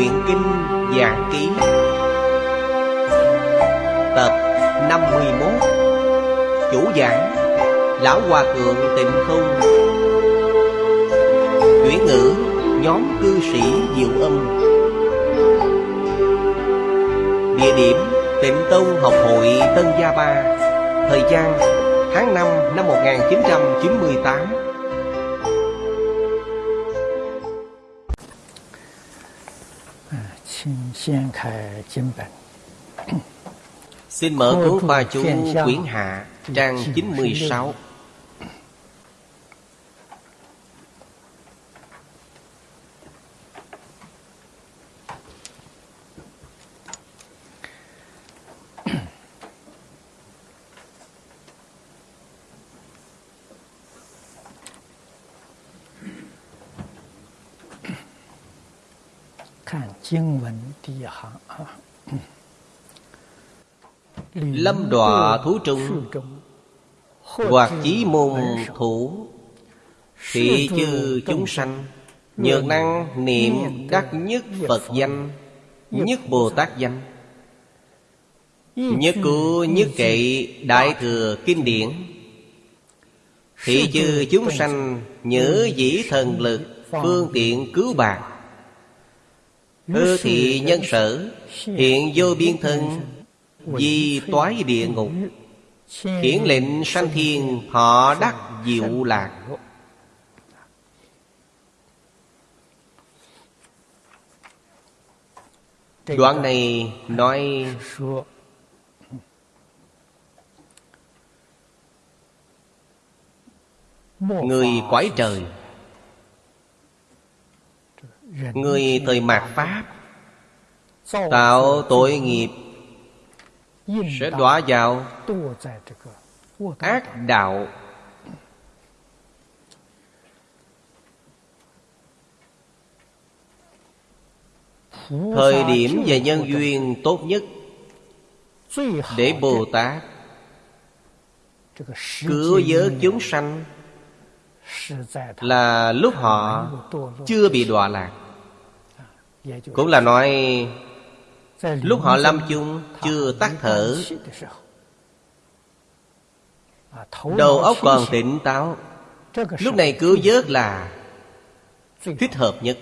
Nguyện Kinh Giảng Ký. Tập 51 Chủ giảng, Lão Hòa Thượng Tịnh Không. Chuyển ngữ, Nhóm cư sĩ Diệu Âm. Địa điểm, Tịnh Tông Học hội Tân Gia Ba. Thời gian, tháng 5 năm 1998 Xin mở cuốn khoa chú quyển hạ trang 96 Lâm đọa thú trung, Hoặc chí môn thủ. Thị chư chúng sanh Nhược năng niệm đắc nhất Phật danh, Nhất Bồ Tát danh. Nhất cứu nhất kệ, Đại thừa kinh điển. Thị chư chúng sanh, Nhớ dĩ thần lực, Phương tiện cứu bạc Hư thị nhân sở, Hiện vô biên thân vì toái địa ngục, Hiển lệnh sanh thiên, Họ đắc diệu lạc. Đoạn này nói, Người quái trời, Người thời mạt Pháp, Tạo tội nghiệp sẽ đọa vào ác đạo。Thời điểm và nhân duyên tốt nhất Để Bồ Tát Cứu vớt chúng sanh Là lúc họ chưa bị đọa lạc。Cũng là nói Lúc họ lâm chung, chưa tắt thở. Đầu óc còn tỉnh táo. Lúc này cứu vớt là Thích hợp nhất.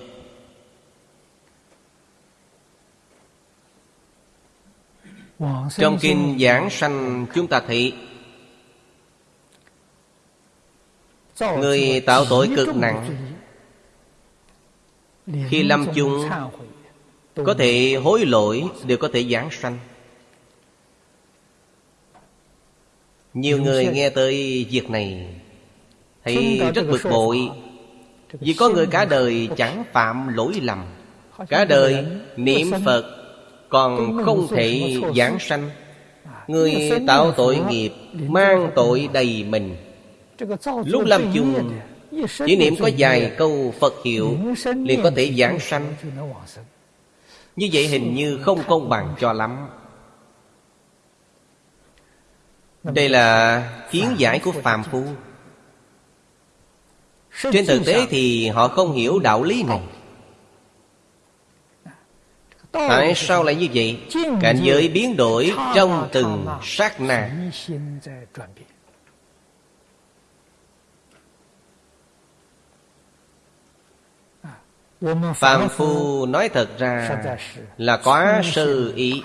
Trong kinh giảng sanh, chúng ta thấy Người tạo tội cực nặng. Khi lâm chung có thể hối lỗi Đều có thể giảng sanh. Nhiều người nghe tới việc này Thấy rất bực bội. Vì có người cả đời chẳng phạm lỗi lầm. Cả đời niệm Phật Còn không thể giảng sanh. Người tạo tội nghiệp Mang tội đầy mình. Lúc lâm chung Chỉ niệm có vài câu Phật hiệu liền có thể giảng sanh như vậy hình như không công bằng cho lắm. Đây là kiến giải của phàm phu. Trên thực tế thì họ không hiểu đạo lý này. Tại sao lại như vậy? Cảnh giới biến đổi trong từng sát na. Phạm Phu nói thật ra là quá sơ ý.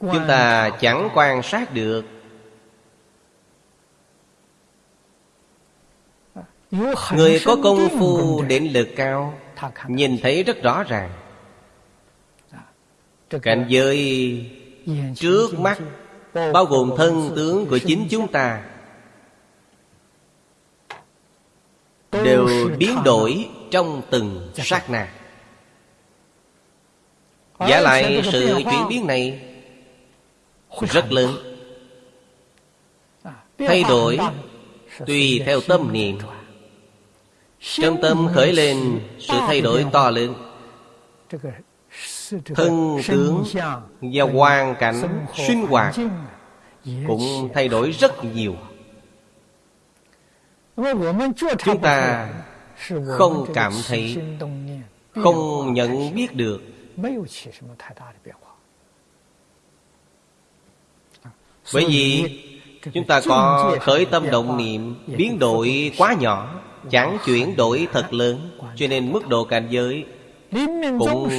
Chúng ta chẳng quan sát được. Người có công phu định lực cao Nhìn thấy rất rõ ràng. Cảnh giới trước mắt Bao gồm thân tướng của chính chúng ta Đều biến đổi trong từng sát na. Giả lại sự chuyển biến này Rất lớn. Thay đổi Tùy theo tâm niệm. Trong tâm khởi lên Sự thay đổi to lớn. Thân tướng Và hoàn cảnh sinh hoạt Cũng thay đổi rất nhiều Chúng ta không cảm thấy Không nhận biết được。Bởi vì Chúng ta có khởi tâm động niệm Biến đổi quá nhỏ Chẳng chuyển đổi thật lớn Cho nên mức độ cảnh giới Cũng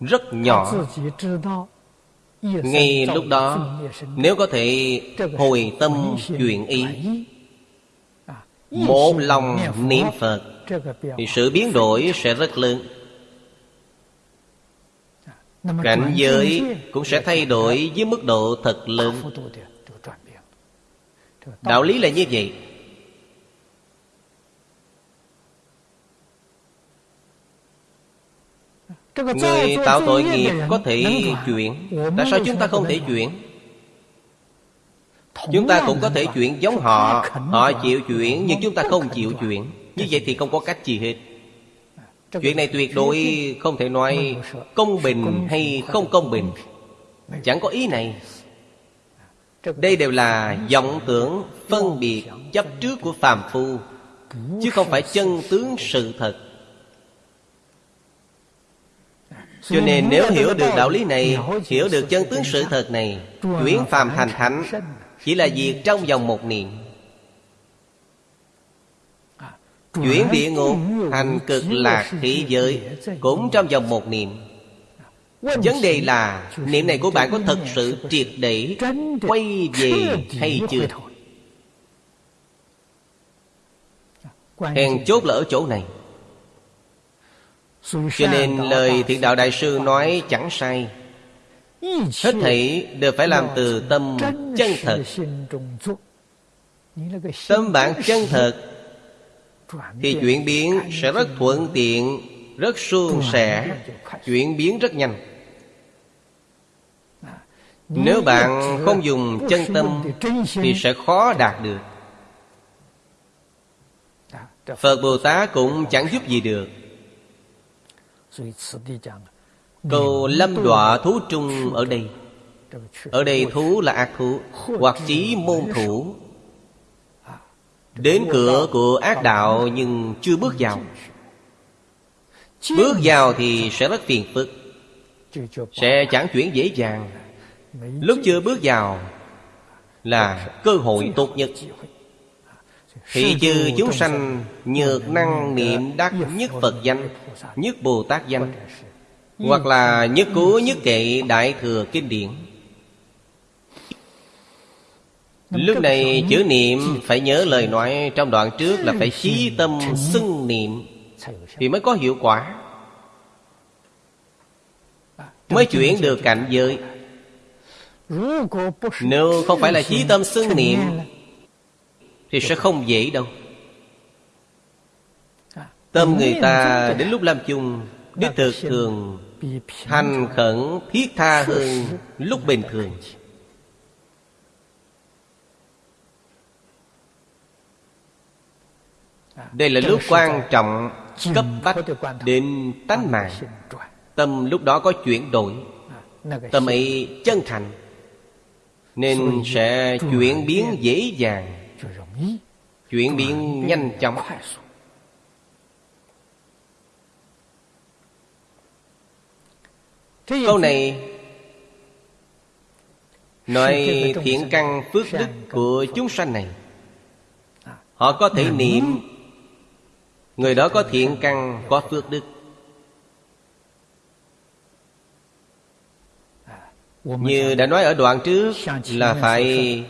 rất nhỏ。Ngay lúc đó Nếu có thể hồi tâm chuyển ý một lòng niệm Phật Thì sự biến đổi sẽ rất lớn. Cảnh giới cũng sẽ thay đổi với mức độ thật lớn. Đạo lý là như vậy. Người tạo tội nghiệp có thể chuyển. Tại sao chúng ta không thể chuyển? Chúng ta cũng có thể chuyển giống họ. Họ chịu chuyển nhưng chúng ta không chịu chuyển Như vậy thì không có cách gì hết. Chuyện này tuyệt đối không thể nói Công bình hay không công bình. Chẳng có ý này. Đây đều là vọng tưởng phân biệt chấp trước của phàm phu Chứ không phải chân tướng sự thật. Cho nên nếu hiểu được đạo lý này Hiểu được chân tướng sự thật này Chuyển phàm thành thánh chỉ là việc trong vòng một niệm. Chuyển địa ngục thành cực lạc thế giới, Cũng trong vòng một niệm. Vấn đề là, Niệm này của bạn có thật sự triệt để Quay về hay chưa? Hèn chốt là ở chỗ này. Cho nên lời thiện đạo đại sư nói chẳng sai. Hết thảy đều phải làm từ tâm chân thật. Tâm bạn chân thật Thì chuyển biến sẽ rất thuận tiện Rất suôn sẻ Chuyển biến rất nhanh. Nếu bạn không dùng chân tâm Thì sẽ khó đạt được. Phật Bồ Tát cũng chẳng giúp gì được Câu lâm đọa thú trung ở đây. Ở đây thú là ác thú Hoặc chí môn thủ. Đến cửa của ác đạo nhưng chưa bước vào. Bước vào thì sẽ rất phiền phức Sẽ chẳng chuyển dễ dàng. Lúc chưa bước vào Là cơ hội tốt nhất. Thị trừ chúng sanh Nhược năng niệm đắc nhất Phật danh Nhất Bồ Tát danh Hoặc là nhất cố nhất kệ Đại Thừa Kinh Điển. Lúc này chữ niệm phải nhớ lời nói trong đoạn trước là phải chí tâm xưng niệm. Thì mới có hiệu quả. Mới chuyển được cảnh giới. Nếu không phải là chí tâm xưng niệm Thì sẽ không dễ đâu. Tâm người ta đến lúc làm chung Đích thực thường Thành khẩn thiết tha hơn lúc bình thường. Đây là lúc quan trọng Cấp bách đến tánh mạng. Tâm lúc đó có chuyển đổi, Tâm ấy chân thành, Nên sẽ chuyển biến dễ dàng, Chuyển biến nhanh chóng. Câu này Nói thiện căn phước đức của chúng sanh này. Họ có thể niệm. Người đó có thiện căn có phước đức. Như đã nói ở đoạn trước Là phải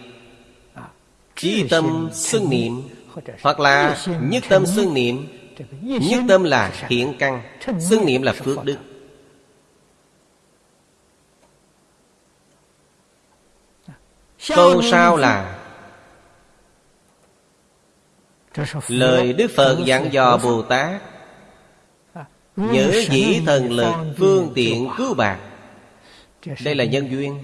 Chí tâm xưng niệm Hoặc là nhất tâm xưng niệm. Nhất tâm là thiện căn. Xưng niệm là phước đức Câu sau là Lời Đức Phật dặn dò Bồ Tát. Nhớ dĩ thần lực phương tiện cứu bạc. Đây là nhân duyên.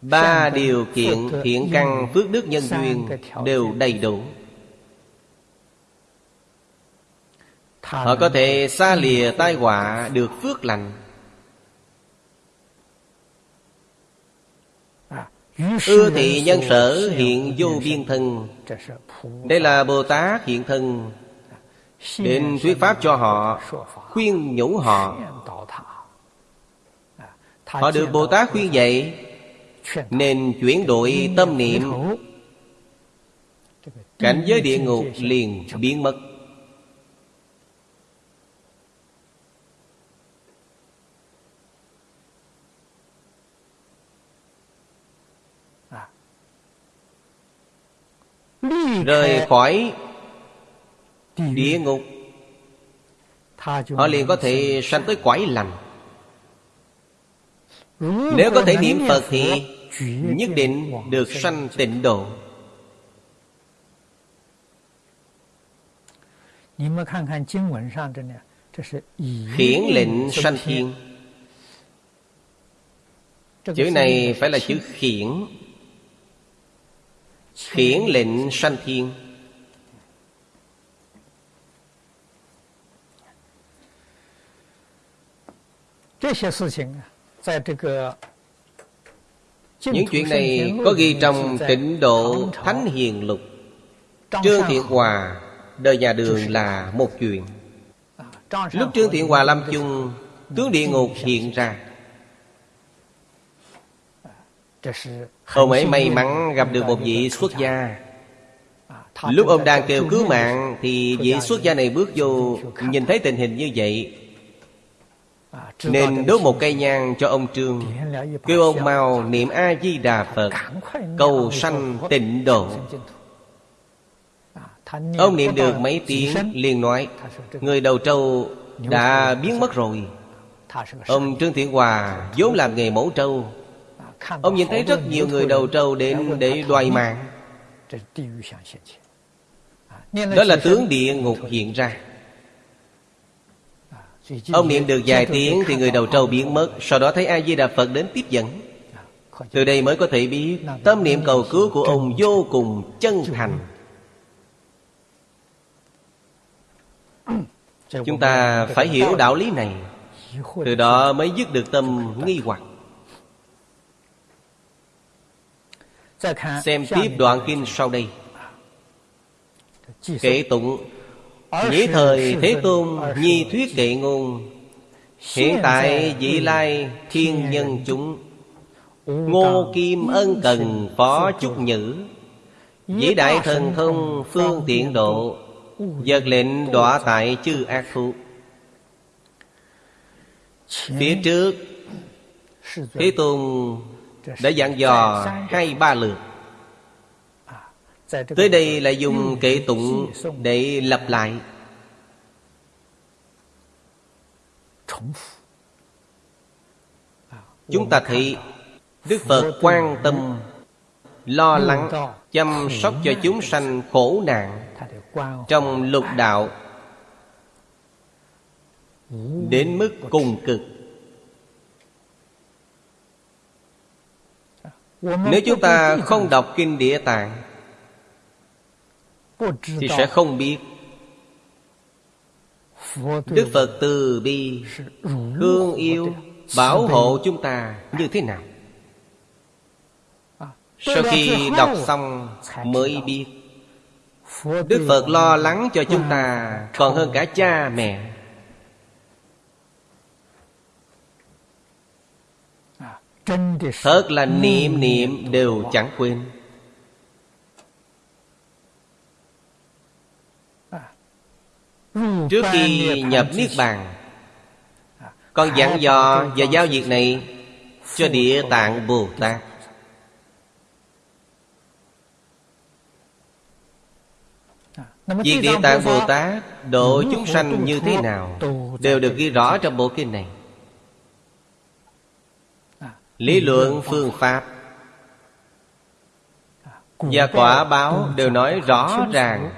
Ba điều kiện thiện căn phước đức nhân duyên Đều đầy đủ. Họ có thể xa lìa tai họa được phước lành Ưa thị nhân sở hiện vô biên thân. Đây là Bồ Tát hiện thân Đến thuyết pháp cho họ, Khuyên nhủ họ. Họ được Bồ Tát khuyên dạy, Nên chuyển đổi tâm niệm. Cảnh giới địa ngục liền biến mất. Rời khỏi địa ngục. Họ liền có thể sanh tới quải lành. Nếu có thể niệm Phật thì Nhất định được sanh tịnh độ. Khiển lệnh sanh thiên. Chữ này phải là chữ khiển Khiển lệnh sanh thiên. Những chuyện này có ghi trong tịnh độ Thánh Hiền Lục. Trương Thiện Hòa, đời nhà đường là một chuyện. Lúc Trương Thiện Hòa lâm chung, Tướng địa ngục hiện ra. Ông ấy may mắn gặp được một vị xuất gia. Lúc ông đang kêu cứu mạng Thì vị xuất gia này bước vô Nhìn thấy tình hình như vậy. Nên đốt một cây nhang cho ông Trương. Kêu ông mau niệm A-di-đà Phật Cầu sanh tịnh độ. Ông niệm được mấy tiếng liền nói Người đầu trâu đã biến mất rồi. Ông Trương Thiện Hòa vốn làm nghề mẫu trâu Ông nhìn thấy rất nhiều người đầu trâu đến để đoài mạng. Đó là tướng địa ngục hiện ra. Ông niệm được vài tiếng thì người đầu trâu biến mất. Sau đó thấy A-di-đà Phật đến tiếp dẫn. Từ đây mới có thể biết Tâm niệm cầu cứu của ông vô cùng chân thành. Chúng ta phải hiểu đạo lý này. Từ đó mới dứt được tâm nghi hoặc Xem tiếp đoạn kinh sau đây. Kể tụng Nhĩ thời Thế Tôn Nhi thuyết kệ ngôn Hiện tại vị lai thiên nhân chúng Ngô Kim ân cần phó chúc nhữ Vĩ đại thần thông phương tiện độ Giật lệnh đọa tại chư ác thú Phía trước Thế Tôn đã dặn dò hai ba lượt. Tới đây là dùng kệ tụng để lặp lại. Chúng ta thấy Đức Phật quan tâm, Lo lắng, Chăm sóc cho chúng sanh khổ nạn Trong lục đạo. Đến mức cùng cực. Nếu chúng ta không đọc Kinh Địa Tạng thì sẽ không biết. Đức Phật từ bi Thương yêu Bảo hộ chúng ta như thế nào? Sau khi đọc xong mới biết. Đức Phật lo lắng cho chúng ta Còn hơn cả cha mẹ Thật là niệm niệm đều chẳng quên. Trước khi nhập Niết Bàn Con dặn dò và giao việc này Cho Địa Tạng Bồ Tát. Việc Địa Tạng Bồ Tát Độ chúng sanh như thế nào Đều được ghi rõ trong bộ kinh này Lý luận phương pháp. Và quả báo đều nói rõ ràng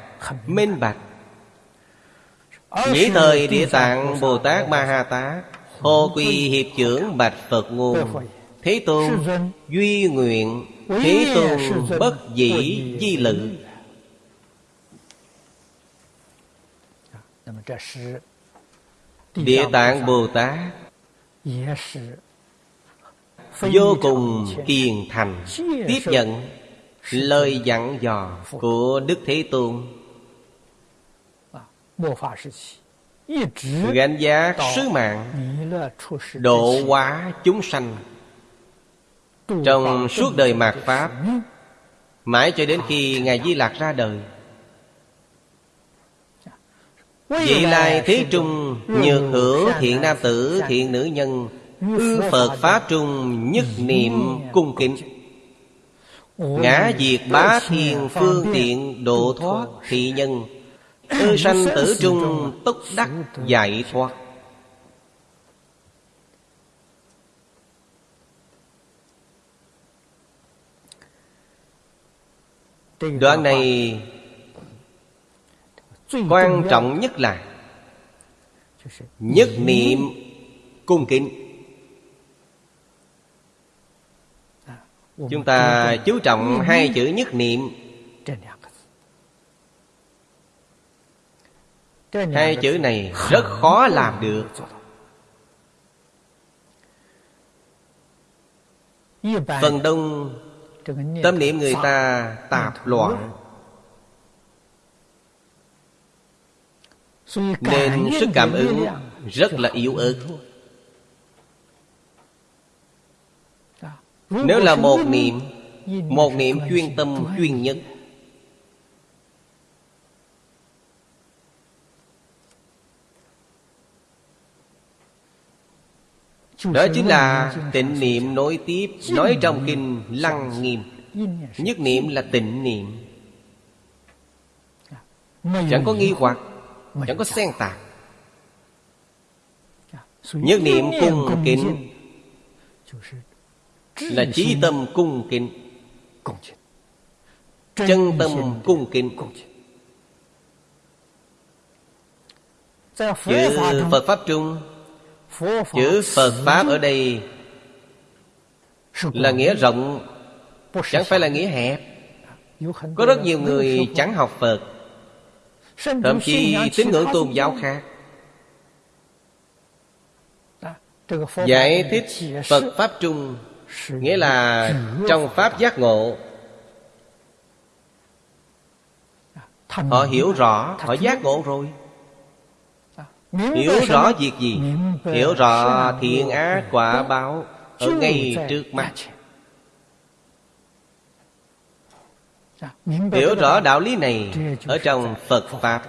Minh bạch. Nhĩ thời Địa Tạng Bồ Tát Ma Ha Tát Hồ Quy Hiệp trưởng Bạch Phật Nguồn Thế Tôn Duy nguyện Thế Tôn bất dĩ di lự. Địa Tạng Bồ Tát vô cùng kiên thành. Tiếp nhận lời dặn dò của đức thế tôn. Gánh giá sứ mạng độ hóa chúng sanh. trong suốt đời mạt pháp mãi cho đến khi ngài di lạc ra đời. À, Vị lai thế trung nhược hữu thiện nam tử thiện nữ nhân Ư Phật Pháp trung nhất niệm cung kính. Ngã diệt bá thiên phương tiện độ thoát thị nhân. Ư sanh tử trung túc đắc giải thoát. Đoạn này Quan trọng nhất là Nhất niệm cung kính. chúng ta chú trọng hai chữ nhất niệm. Hai chữ này rất khó làm được. Phần đông tâm niệm người ta tạp loạn. Nên sức cảm ứng rất là yếu ớt. Nếu là một niệm Một niệm chuyên tâm chuyên nhất. Đó chính là tịnh niệm nối tiếp Nói trong kinh lăng nghiêm Nhất niệm là tịnh niệm. Chẳng có nghi hoặc Chẳng có xen tạc. Nhất niệm cung kính. Là chí tâm cung kính. Chân tâm cung kính. Chữ Phật Pháp Trung Chữ Phật Pháp ở đây Là nghĩa rộng Chẳng phải là nghĩa hẹp. Có rất nhiều người chẳng học Phật. Thậm chí tín ngưỡng tôn giáo khác. Giải thích Phật Pháp Trung Nghĩa là trong Pháp giác ngộ Họ hiểu rõ Họ giác ngộ rồi. Hiểu rõ việc gì? Hiểu rõ thiện ác quả báo Ở ngay trước mắt. Hiểu rõ đạo lý này Ở trong Phật Pháp.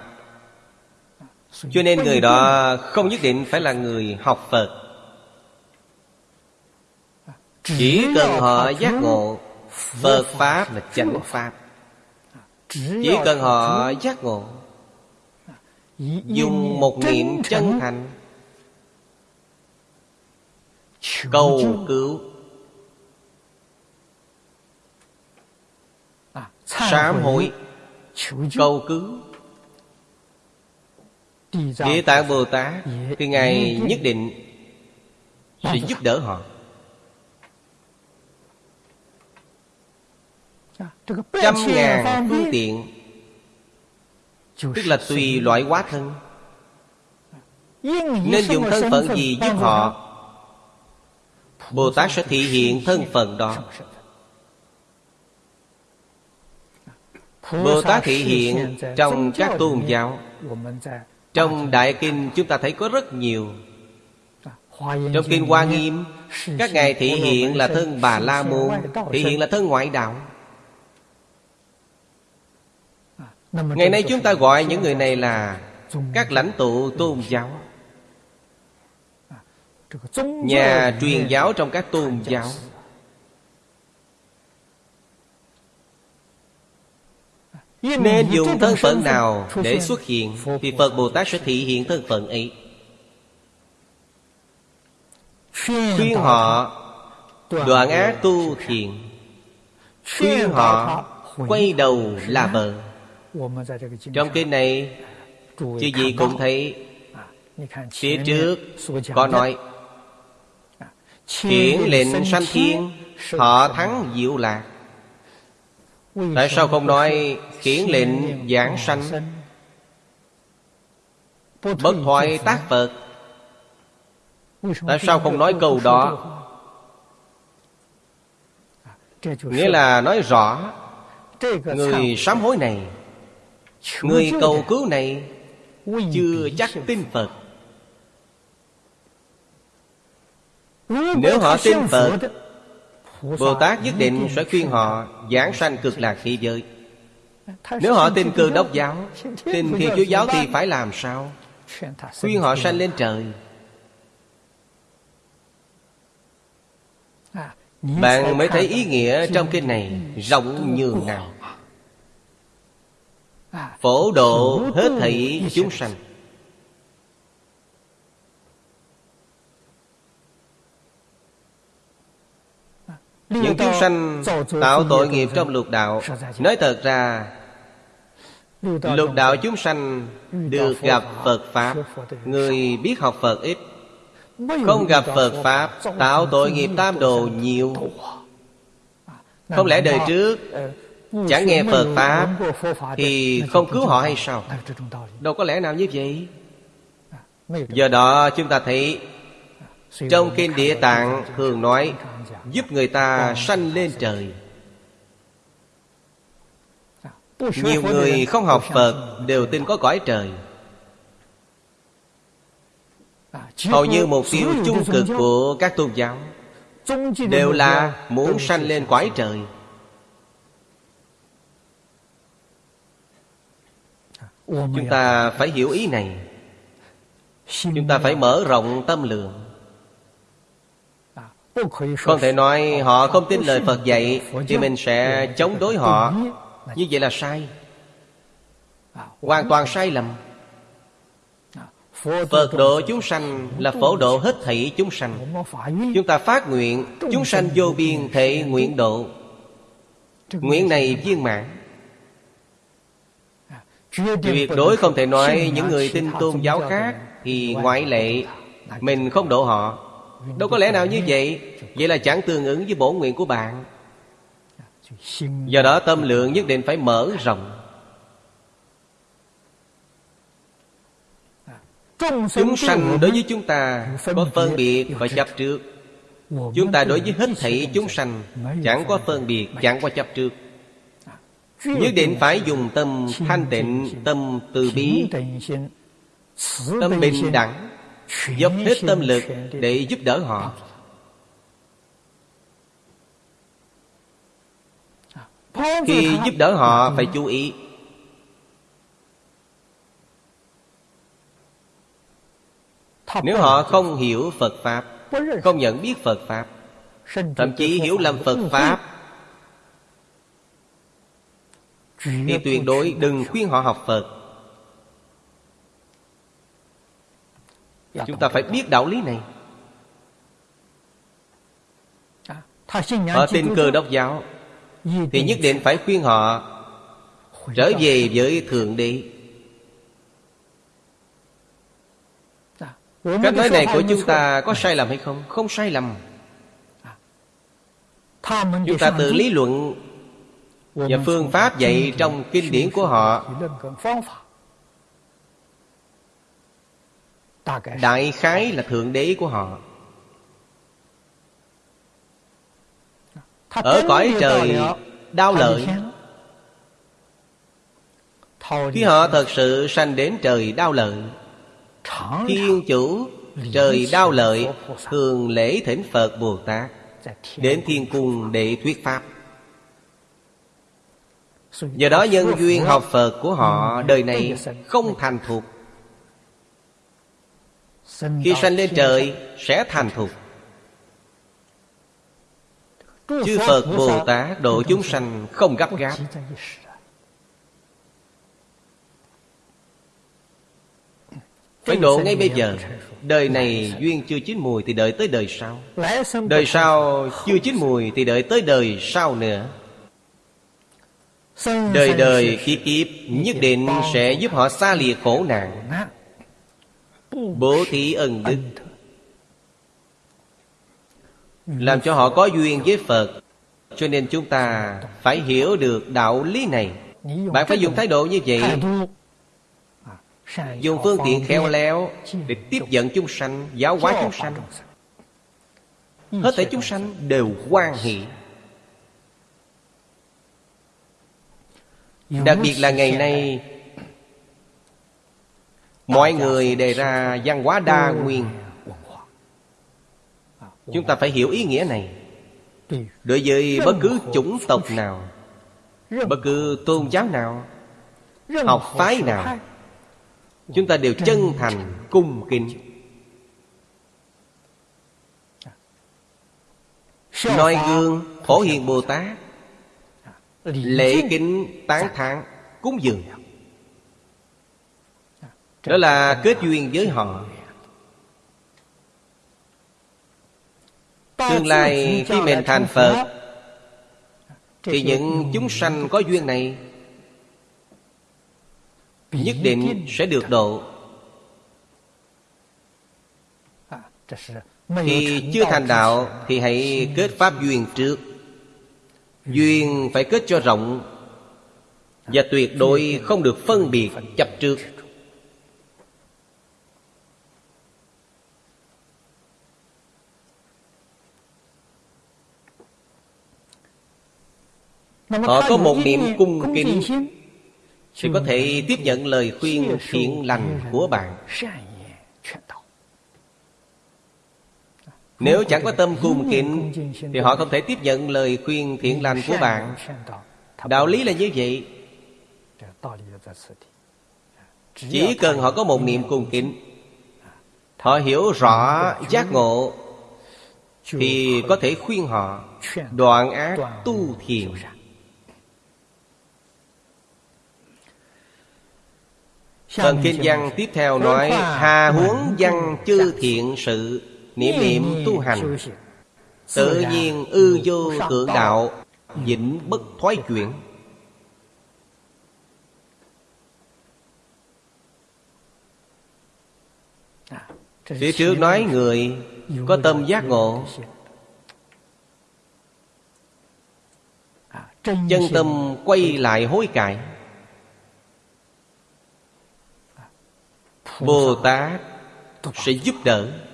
Cho nên người đó không nhất định phải là người học Phật Chỉ cần họ giác ngộ Phật Pháp là chánh Pháp. Chỉ cần họ giác ngộ Dùng một niệm chân thành. Cầu cứu. Sám hối. Cầu cứu. Địa Tạng Bồ Tát Thì Ngài nhất định Sẽ giúp đỡ họ Trăm ngàn phương tiện. Tức là tùy loại hóa thân. Nên dùng thân phận gì giúp họ? Bồ Tát sẽ thị hiện thân phận đó. Bồ Tát thị hiện trong các tôn giáo. Trong Đại Kinh chúng ta thấy có rất nhiều. Trong Kinh Hoa Nghiêm Các ngài thị hiện là thân Bà La Môn Thị hiện là thân ngoại đạo Ngày nay chúng ta gọi những người này là Các lãnh tụ tôn giáo. Nhà truyền giáo trong các tôn giáo. Nên dùng thân phận nào để xuất hiện Thì Phật Bồ Tát sẽ thị hiện thân phận ấy. Khuyên họ đoạn ác tu thiện Khuyên họ quay đầu là bờ Trong kinh này Chứ gì cũng thấy Phía trước có nói Khiển lệnh sanh thiên Họ thắng diệu lạc. Tại sao không nói Khiển lệnh giảng sanh? Bất thoại tác Phật. Tại sao không nói câu đó? Nghĩa là nói rõ Người sám hối này Người cầu cứu này chưa chắc tin phật. Nếu họ tin phật bồ tát nhất định sẽ khuyên họ giảng sanh cực lạc thế giới. Nếu họ tin cơ đốc giáo Tin thiên chúa giáo thì phải làm sao? Khuyên họ sanh lên trời. Bạn mới thấy ý nghĩa trong kinh này Rộng nhường nào Phổ độ hết thảy chúng sanh. Những chúng sanh tạo tội nghiệp trong lục đạo. Nói thật ra Lục đạo chúng sanh được gặp Phật Pháp. Người biết học Phật ít. Không gặp Phật Pháp Tạo tội nghiệp tam đồ nhiều. Không lẽ đời trước Chẳng nghe Phật Pháp Thì không cứu họ hay sao? Đâu có lẽ nào như vậy? Do đó chúng ta thấy Trong Kinh Địa Tạng thường nói Giúp người ta sanh lên trời. Nhiều người không học Phật Đều tin có cõi trời. Hầu như mục tiêu chung cực của các tôn giáo Đều là muốn sanh lên cõi trời Chúng ta phải hiểu ý này. Chúng ta phải mở rộng tâm lượng Không thể nói họ không tin lời Phật dạy Thì mình sẽ chống đối họ. Như vậy là sai. Hoàn toàn sai lầm. Phật độ chúng sanh là phổ độ hết thảy chúng sanh. Chúng ta phát nguyện Chúng sanh vô biên thể nguyện độ. Nguyện này viên mãn Tuyệt đối không thể nói những người tin tôn giáo khác Thì ngoại lệ Mình không độ họ. Đâu có lẽ nào như vậy? Vậy là chẳng tương ứng với bổn nguyện của bạn. Do đó tâm lượng nhất định phải mở rộng. Chúng sanh đối với chúng ta Có phân biệt và chấp trước. Chúng ta đối với hết thảy chúng sanh Chẳng có phân biệt, chẳng có chấp trước Nhất định phải dùng tâm thanh tịnh Tâm từ bi. Tâm bình đẳng Dốc hết tâm lực để giúp đỡ họ. Khi giúp đỡ họ phải chú ý. Nếu họ không hiểu Phật Pháp Không nhận biết Phật Pháp Thậm chí hiểu lầm Phật Pháp Thì tuyệt đối đừng khuyên họ học Phật. Chúng ta phải biết đạo lý này. Họ tin cơ đốc giáo Thì nhất định phải khuyên họ Trở về với Thượng Đế. Cách nói này của chúng ta có sai lầm hay không? Không sai lầm. Chúng ta tự lý luận Và phương pháp dạy trong kinh điển của họ. Đại khái là Thượng Đế của họ. Ở cõi trời đau lợi Khi họ thật sự sanh đến trời đau lợi Thiên chủ trời đau lợi Thường lễ thỉnh Phật Bồ Tát Đến thiên cung để thuyết Pháp Do đó nhân duyên học Phật của họ Đời này không thành thục. Khi sanh lên trời sẽ thành thục. Chư Phật Bồ Tát độ chúng sanh không gấp gáp. Phải độ ngay bây giờ. Đời này duyên chưa chín mùi thì đợi tới đời sau. Đời sau chưa chín mùi thì đợi tới đời sau nữa. Đời đời kiếp kiếp nhất định sẽ giúp họ xa lìa khổ nạn. Bố thí ân đức Làm cho họ có duyên với Phật. Cho nên chúng ta phải hiểu được đạo lý này. Bạn phải dùng thái độ như vậy. Dùng phương tiện khéo léo Để tiếp dẫn chúng sanh Giáo hóa chúng sanh. Hết thảy chúng sanh đều hoan hỷ Đặc biệt là ngày nay Mọi người đề ra văn hóa đa nguyên. Chúng ta phải hiểu ý nghĩa này. Đối với bất cứ chủng tộc nào Bất cứ tôn giáo nào Học phái nào Chúng ta đều chân thành cung kính. Noi gương Phổ Hiền Bồ Tát Lễ kính tán thán Cúng dường. Đó là kết duyên với họ. Tương lai khi mình thành Phật. Thì những chúng sanh có duyên này Nhất định sẽ được độ. Khi chưa thành đạo Thì hãy kết pháp duyên trước Duyên phải kết cho rộng Và tuyệt đối không được phân biệt chấp trước Họ có một niệm cung kính. Thì có thể tiếp nhận lời khuyên thiện lành của bạn Nếu chẳng có tâm cung kính Thì họ không thể tiếp nhận lời khuyên thiện lành của bạn. Đạo lý là như vậy. Chỉ cần họ có một niệm cung kính Họ hiểu rõ giác ngộ Thì có thể khuyên họ Đoạn ác tu thiền. Phần kinh văn tiếp theo nói Hà huống văn chư thiện sự Niệm niệm tu hành. Tự nhiên ư vô tượng đạo Vĩnh bất thoái chuyển. Phía trước nói người Có tâm giác ngộ. Chân tâm quay lại hối cải. Bồ Tát sẽ giúp đỡ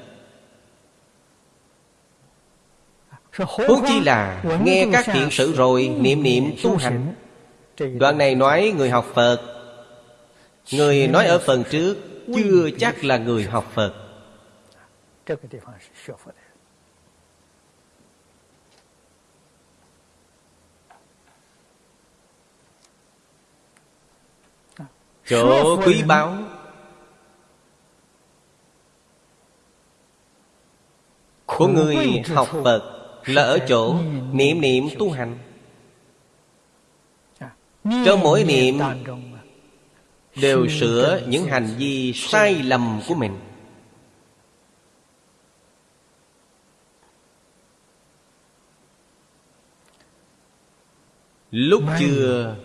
Huống chi là nghe các thiện sự rồi Niệm niệm tu hành. Đoạn này nói người học Phật. Người nói ở phần trước Chưa chắc là người học Phật. Chỗ quý báu. Của người học Phật Là ở chỗ niệm niệm tu hành. Trong mỗi niệm Đều sửa những hành vi sai lầm của mình. Lúc chưa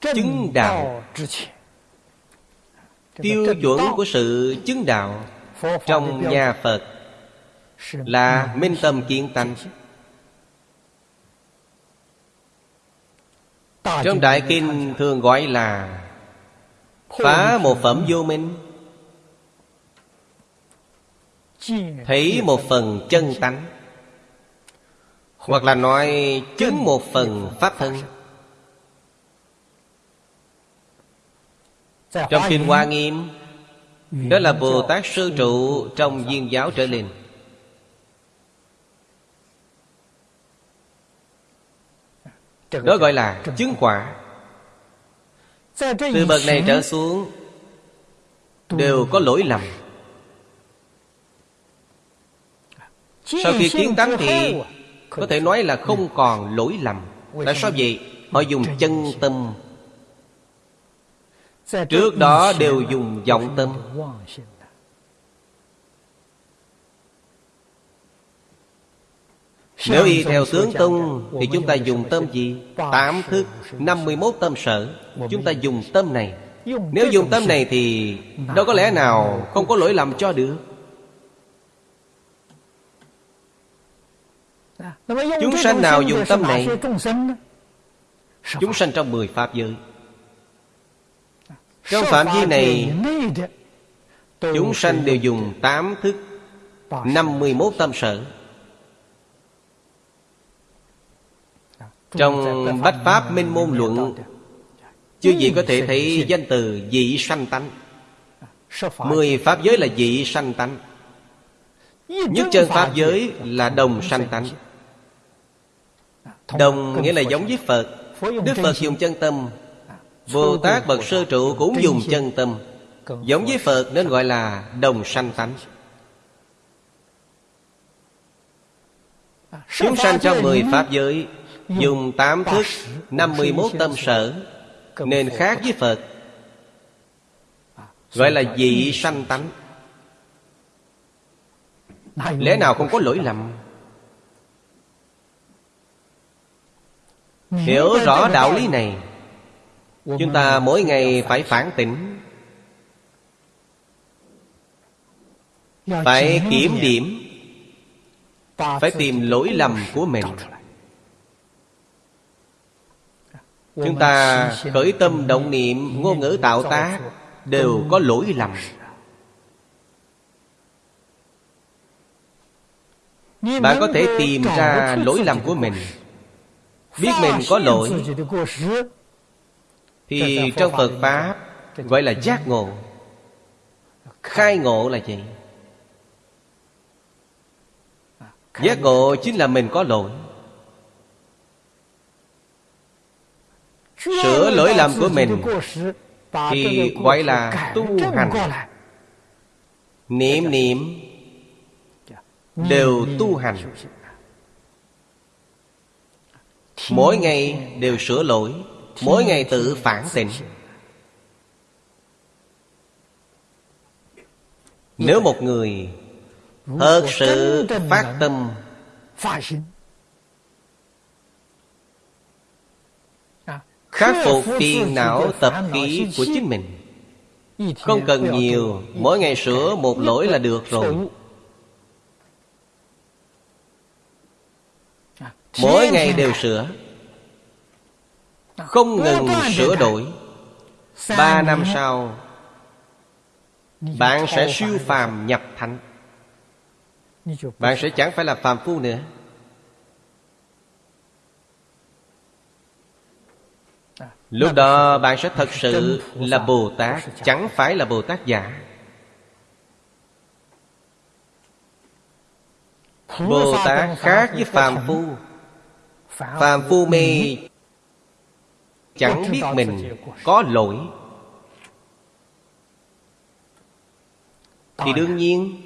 Chứng đạo Tiêu chuẩn của sự chứng đạo Trong nhà Phật Là minh tâm kiến tánh. Trong Đại Kinh thường gọi là Phá một phẩm vô minh. Thấy một phần chân tánh. Hoặc là nói chứng một phần pháp thân Trong Kinh Hoa Nghiêm Đó là Bồ Tát Sư Trụ Trong viên giáo trở lên. Đó gọi là chứng quả. Từ bậc này trở xuống Đều có lỗi lầm. Sau khi kiến tánh thì Có thể nói là không còn lỗi lầm. Tại sao vậy? Họ dùng chân tâm Trước đó đều dùng vọng tâm. Nếu y theo tướng tung Thì chúng ta dùng tâm gì? Tám thức 51 tâm sở. Chúng ta dùng tâm này. Nếu dùng tâm này thì Đâu có lẽ nào không có lỗi lầm cho được. Chúng sanh nào dùng tâm này Chúng sanh trong mười pháp giới trong phạm vi này Chúng sanh đều dùng tám thức 51 tâm sở Trong Bách Pháp Minh Môn Luận Chứ gì có thể thấy danh từ dị sanh tánh. Mười pháp giới là dị sanh tánh. Nhất chân pháp giới là đồng sanh tánh. Đồng nghĩa là giống với Phật. Đức Phật dùng chân tâm Bồ Tát bậc sơ trụ cũng dùng chân tâm. Giống với Phật nên gọi là đồng sanh tánh. Chúng sanh trong mười Pháp giới Dùng tám thức năm mươi 51 tâm sở Nên khác với Phật. Gọi là dị sanh tánh. Lẽ nào không có lỗi lầm? Hiểu rõ đạo lý này Chúng ta mỗi ngày phải phản tỉnh. Phải kiểm điểm. Phải tìm lỗi lầm của mình. Chúng ta khởi tâm động niệm Ngôn ngữ tạo tác Đều có lỗi lầm. Bạn có thể tìm ra lỗi lầm của mình. Biết mình có lỗi Thì trong Phật Pháp Gọi là giác ngộ. Khai ngộ là gì? Giác ngộ chính là mình có lỗi. Sửa lỗi lầm của mình Thì gọi là tu hành. Niệm niệm Đều tu hành. Mỗi ngày đều sửa lỗi Mỗi ngày tự phản tỉnh. Nếu một người Thật sự phát tâm, Khắc phục phiền não tập khí của chính mình, Không cần nhiều, Mỗi ngày sửa một lỗi là được rồi. Mỗi ngày đều sửa. Không ngừng sửa đổi. Ba năm sau Bạn sẽ siêu phàm nhập thánh. Bạn sẽ chẳng phải là phàm phu nữa. Lúc đó bạn sẽ thật sự là Bồ Tát Chẳng phải là Bồ Tát giả. Bồ Tát khác với phàm phu. Phàm phu mê Chẳng biết mình có lỗi. Thì đương nhiên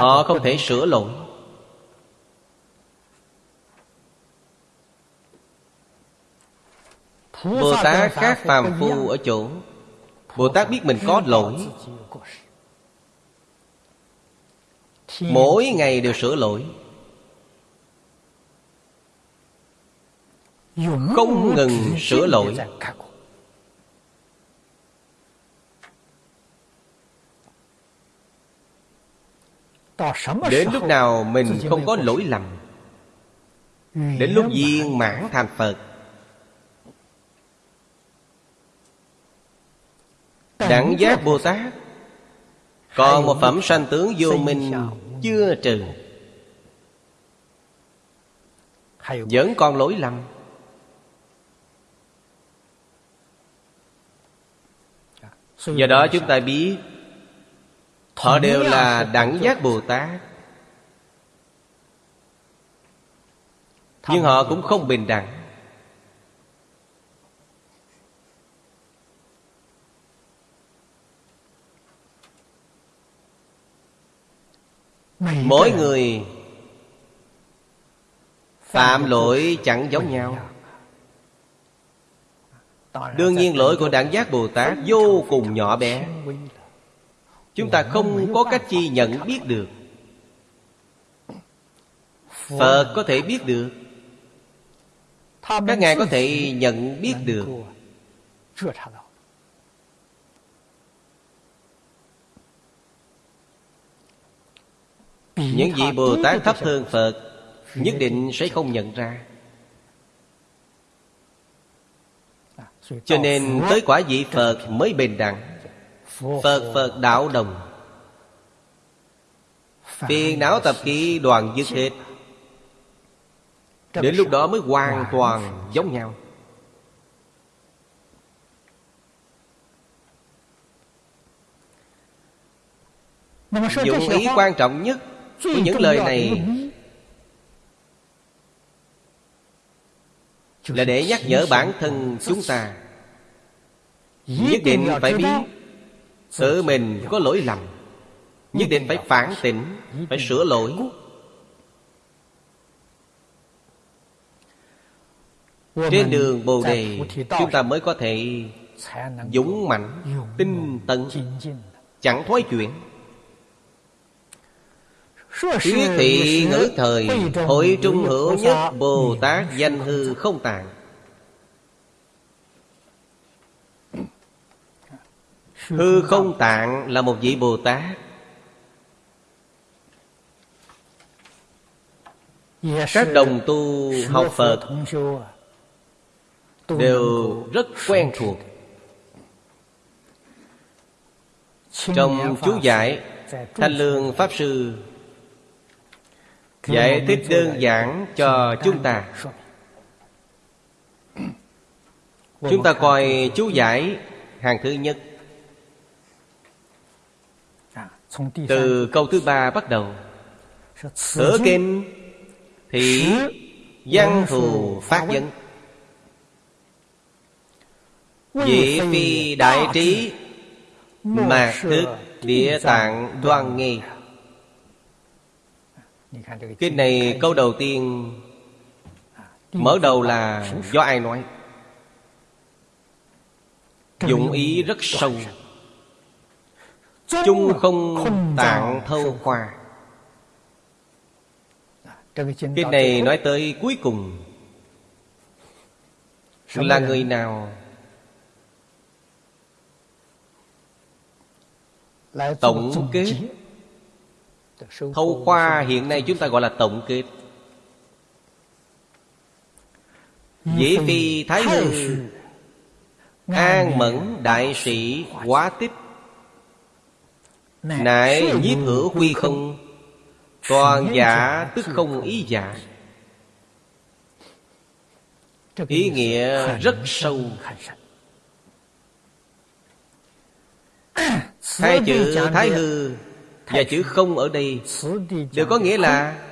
Họ không thể sửa lỗi. Bồ Tát khác phàm phu ở chỗ Bồ Tát biết mình có lỗi. Mỗi ngày đều sửa lỗi Không ngừng sửa lỗi. Đến lúc nào mình không có lỗi lầm. Đến lúc viên mãn thành Phật. Đẳng giác Bồ Tát. Còn một phẩm sanh tướng vô minh Chưa trừ. Vẫn còn lỗi lầm Do đó chúng ta biết Họ đều là đẳng giác Bồ Tát. Nhưng họ cũng không bình đẳng. Mỗi người Phạm lỗi chẳng giống nhau Đương nhiên lỗi của đảng giác Bồ Tát vô cùng nhỏ bé. Chúng ta không có cách chi nhận biết được. Phật có thể biết được. Các ngài có thể nhận biết được. Những vị Bồ Tát thấp hơn Phật, Nhất định sẽ không nhận ra. Cho nên tới quả vị Phật mới bền đẳng. Phật Phật đạo đồng. Phiền não tập khí đoàn dứt hết. Đến lúc đó mới hoàn toàn giống nhau. Dụng ý quan trọng nhất Của những lời này Là để nhắc nhở bản thân chúng ta. Nhất định phải biết Tự mình có lỗi lầm. Nhất định phải phản tỉnh Phải sửa lỗi. Trên đường Bồ Đề Chúng ta mới có thể Dũng mạnh Tinh tấn Chẳng thoái chuyển Thuyết thị ngữ thời Hội trung hữu nhất Bồ Tát danh hư không tạng Hư không tạng là một vị Bồ Tát. Các đồng tu học Phật Đều rất quen thuộc. Trong chú giải Thanh Lương Pháp Sư Giải thích đơn giản cho chúng ta. Chúng ta coi chú giải hàng thứ nhất. Từ câu thứ ba bắt đầu. Ở kinh Thị Văn thù phát dẫn Vị phi đại trí Mạc thức địa tạng đoan nghi Kinh này câu đầu tiên Mở đầu là do ai nói? Dụng ý rất sâu. Chung không tạng thâu khoa. Kinh này nói tới cuối cùng. Là người nào? Tổng kết Thâu khoa hiện nay chúng ta gọi là tổng kết. Dĩ phi thái hư An mẫn đại sĩ quá tích. Nại nhiếp hữu quy không? Toàn giả tức không ý giả. Ý nghĩa rất sâu. Hai chữ thái hư Dạ Và chữ không ở đây. Đều có nghĩa là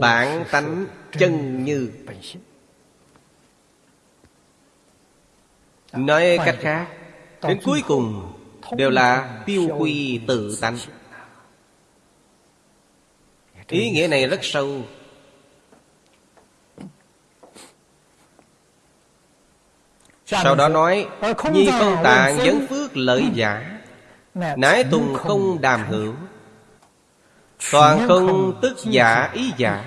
Bản tánh chân như Nói cách khác, Đến cuối cùng Đều là tiêu quy tự tánh. Ý nghĩa này rất sâu. Sau đó nói, Nhi không tạng dẫn phước lợi giả. Nãi tùng không đàm hữu. Toàn không tức giả ý giả.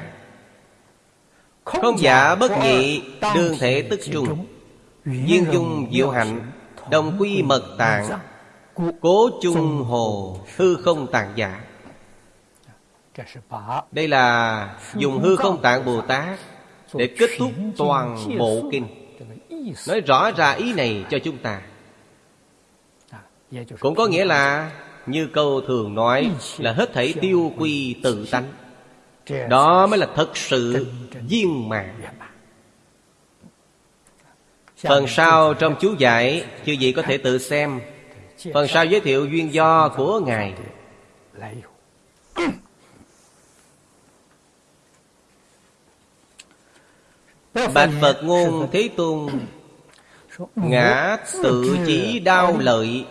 Không giả bất nhị Đương thể tức trung Duyên dung diệu hạnh Đồng quy mật tạng. Cố chung hồ Hư không tạng giả. Đây là dùng hư không tạng Bồ Tát Để kết thúc toàn bộ kinh. Nói rõ ra ý này cho chúng ta Cũng có nghĩa là Như câu thường nói Là hết thảy tiêu quy tự tánh. Đó mới là thật sự viên mạng Phần sau trong chú giải Chư vị có thể tự xem. Phần sau giới thiệu duyên do của Ngài. Bạch Phật ngôn Thế Tôn Ngã tự chí đau lợi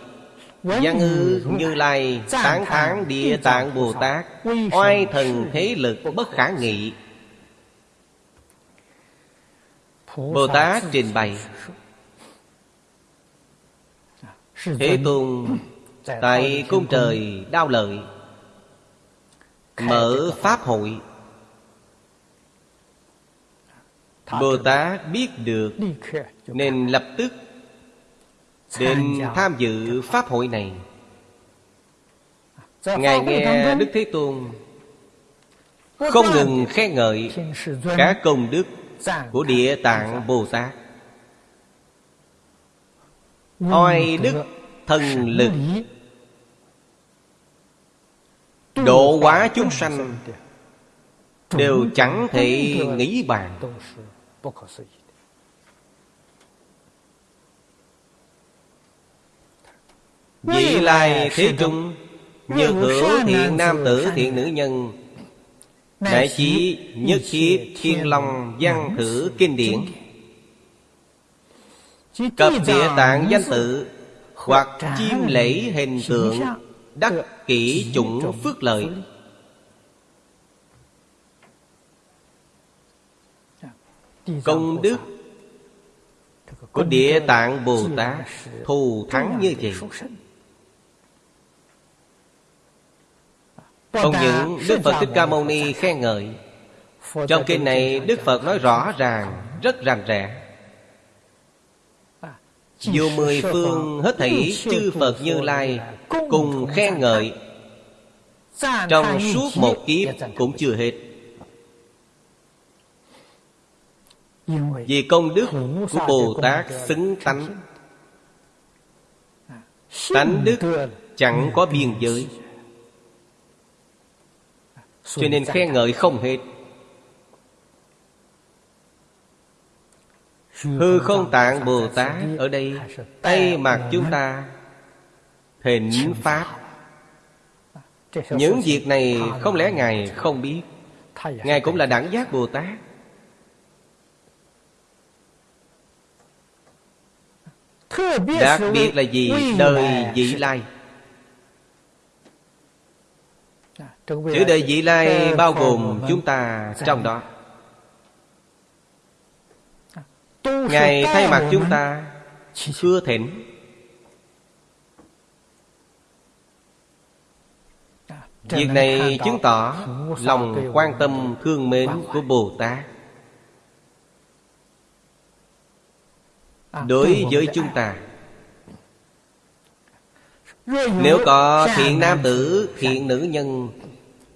Văn ư như lai Tán thán địa tạng Bồ Tát Oai thần thế lực bất khả nghị. Bồ Tát trình bày. Thế Tôn Tại cung trời đau lợi Mở Pháp hội. Bồ Tát biết được Nên lập tức Đến tham dự Pháp hội này. Ngài nghe Đức Thế Tôn Không ngừng khen ngợi Các công đức Của Địa Tạng Bồ Tát. Oai đức thần lực. Độ hóa chúng sanh đều chẳng thể nghĩ bàn vị lai thế trung Như hữu thiện nam tử thiện nữ nhân. Đại chí nhất thiết thiên long văn thử kinh điển. Cập địa tạng danh tự Hoặc chiêm lễ hình tượng Đắc kỷ chủng phước lợi. Công đức Của Địa Tạng Bồ Tát Thù thắng như vậy Không những Đức Phật Thích Ca Mâu Ni khen ngợi. Trong kinh này Đức Phật nói rõ ràng Rất rành rẽ. Dù mười phương hết thảy chư Phật Như Lai Cùng khen ngợi Trong suốt một kiếp cũng chưa hết. Vì công đức của Bồ Tát xứng tánh. Tánh đức chẳng có biên giới Cho nên khen ngợi không hết. Hư không tạng Bồ Tát ở đây Thay mặt chúng ta Thịnh Pháp. Những việc này không lẽ Ngài không biết? Ngài cũng là đẳng giác Bồ Tát. Đặc biệt là gì? Đời vị lai Chữ đời vị lai bao gồm chúng ta trong đó. Ngài thay mặt chúng ta Thưa thỉnh. Việc này chứng tỏ lòng quan tâm thương mến của Bồ Tát. Đối với chúng ta Nếu có thiện nam tử, thiện nữ nhân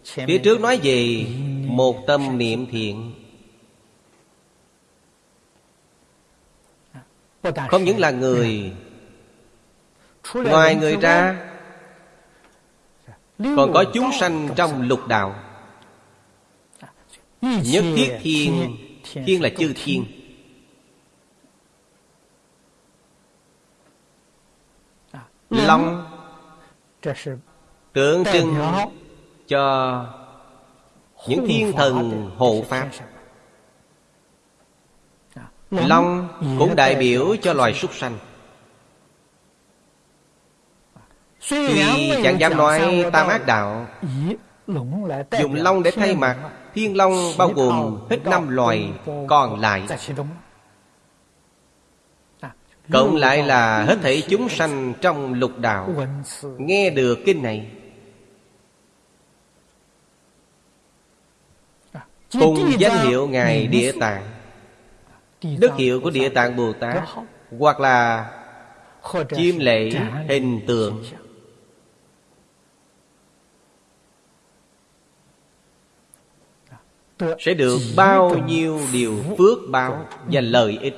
Phía trước nói về một tâm niệm thiện. Không những là người. Ngoài người ra Còn có chúng sanh trong lục đạo. Nhất thiết thiên. Thiên là chư thiên. Long. Tượng trưng cho những thiên thần hộ pháp. Long cũng đại biểu cho loài súc sanh. Tuy chẳng dám nói tam ác đạo Dùng long để thay mặt Thiên long bao gồm hết năm loài còn lại. Cộng lại là hết thảy chúng sanh trong lục đạo. Nghe được kinh này Cùng danh hiệu Ngài Địa Tạng. Đức hiệu của Địa Tạng Bồ Tát Hoặc là Chiêm lễ hình tượng. Sẽ được bao nhiêu điều phước báo Và lợi ích?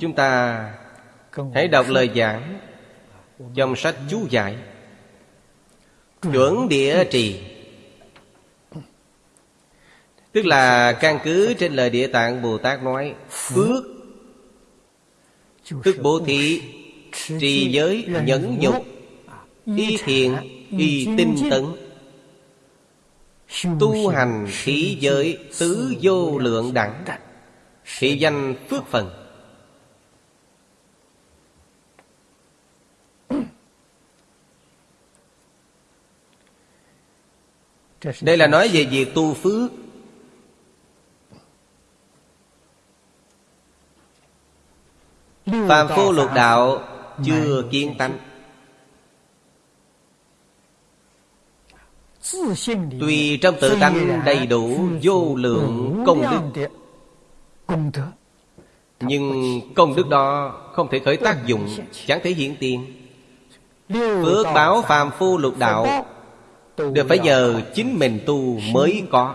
Chúng ta hãy đọc lời giảng trong sách chú giải. Chuẩn địa trì. Tức là căn cứ trên lời Địa Tạng Bồ Tát nói, Phước Tức bố thí, Trì giới nhẫn dục Y thiện, Y tinh tấn, Tu hành khí giới Tứ vô lượng đẳng Thị danh phước phần. Đây là nói về việc tu phước. Phạm phu lục đạo chưa kiên tánh. Tuy trong tự tánh đầy đủ vô lượng công đức Nhưng công đức đó không thể khởi tác dụng Chẳng thể hiện tiền. Phước báo phàm phu lục đạo Đều phải nhờ chính mình tu mới có.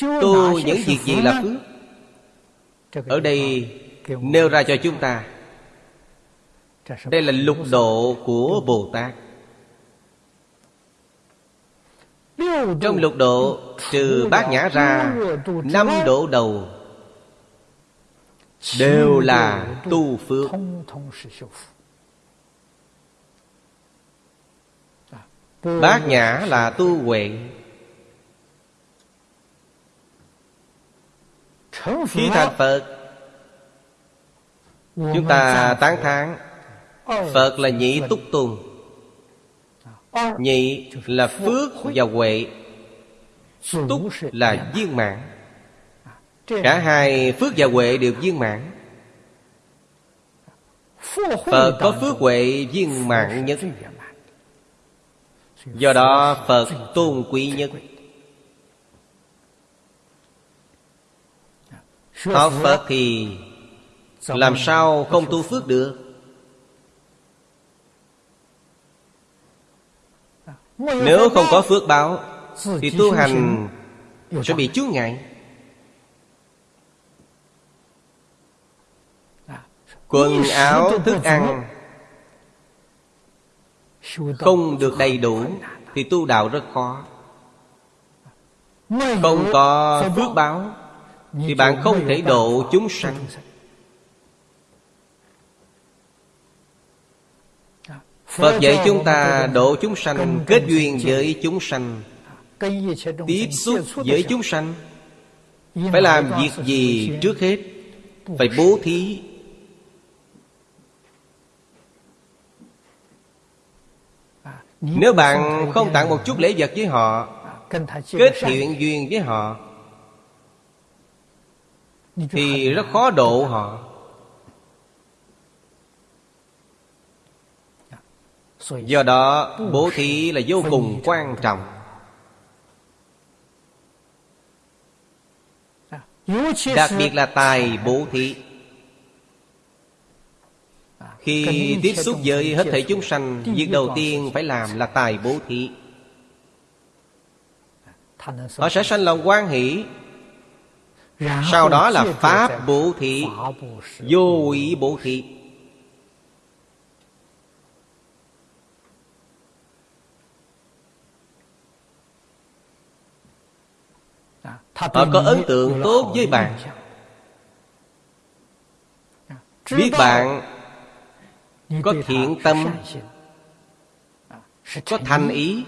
Tu những việc gì là phước? Ở đây nêu ra cho chúng ta. Đây là lục độ của Bồ Tát. Trong lục độ Trừ bát nhã ra Năm độ đầu Đều là tu phước Bát nhã là tu huệ. Khi thành Phật, Chúng ta tán thán, Phật là nhị túc tùng. Nhị là phước và huệ, Túc là viên mãn. Cả hai phước và huệ đều viên mãn. Phật có phước huệ viên mãn nhất. Do đó Phật tôn quý nhất. Học Phật thì Làm sao không tu phước được? Nếu không có phước báo Thì tu hành sẽ bị chướng ngại. Quần áo, thức ăn không được đầy đủ Thì tu đạo rất khó. Không có phước báo Thì bạn không thể độ chúng sanh. Phật dạy chúng ta độ chúng sanh Kết duyên với chúng sanh. Tiếp xúc với chúng sanh Phải làm việc gì trước hết? Phải bố thí Nếu bạn không tặng một chút lễ vật với họ Kết thiện duyên với họ Thì rất khó độ họ. Do đó bố thí là vô cùng quan trọng. Đặc biệt là tài bố thí Khi tiếp xúc với hết thể chúng sanh Việc đầu tiên phải làm là tài bố thí. Họ sẽ sanh lòng quan hỷ. Sau đó là Pháp bố thí. Vô ý bố thí. Họ có ấn tượng tốt với bạn. Biết bạn có thiện tâm Có thành ý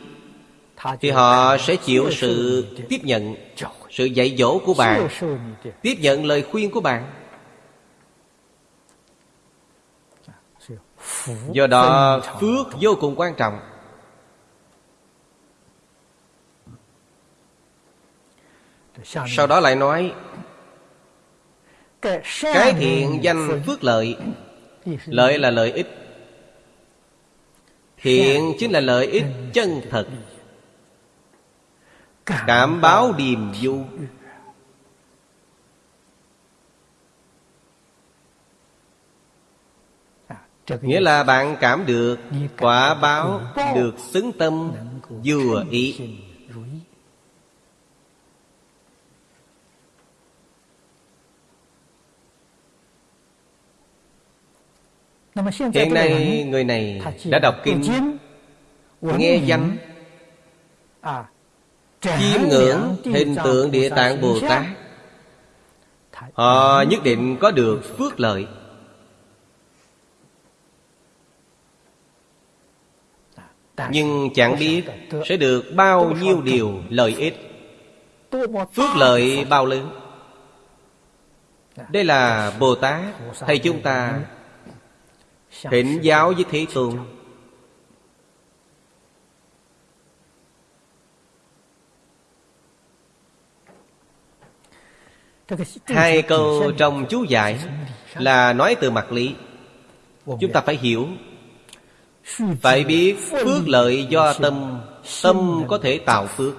Thì họ sẽ chịu sự tiếp nhận Sự dạy dỗ của bạn Tiếp nhận lời khuyên của bạn。Do đó phước vô cùng quan trọng。Sau đó lại nói Cái thiện danh phước lợi Lợi là lợi ích. Thiện chính là lợi ích chân thật. Cảm báo điềm du Nghĩa là bạn cảm được Quả báo, được xứng tâm, Vừa ý. Hiện nay người này đã đọc kinh Nghe danh Chiêm ngưỡng hình tượng Địa Tạng Bồ Tát. Họ nhất định có được phước lợi. Nhưng chẳng biết sẽ được bao nhiêu điều lợi ích. Phước lợi bao lớn? Đây là Bồ Tát Thầy chúng ta Thỉnh giáo với Thế Tôn. Hai câu trong chú giải Là nói từ mặt lý. Chúng ta phải hiểu. Phải biết phước lợi do tâm. Tâm có thể tạo phước.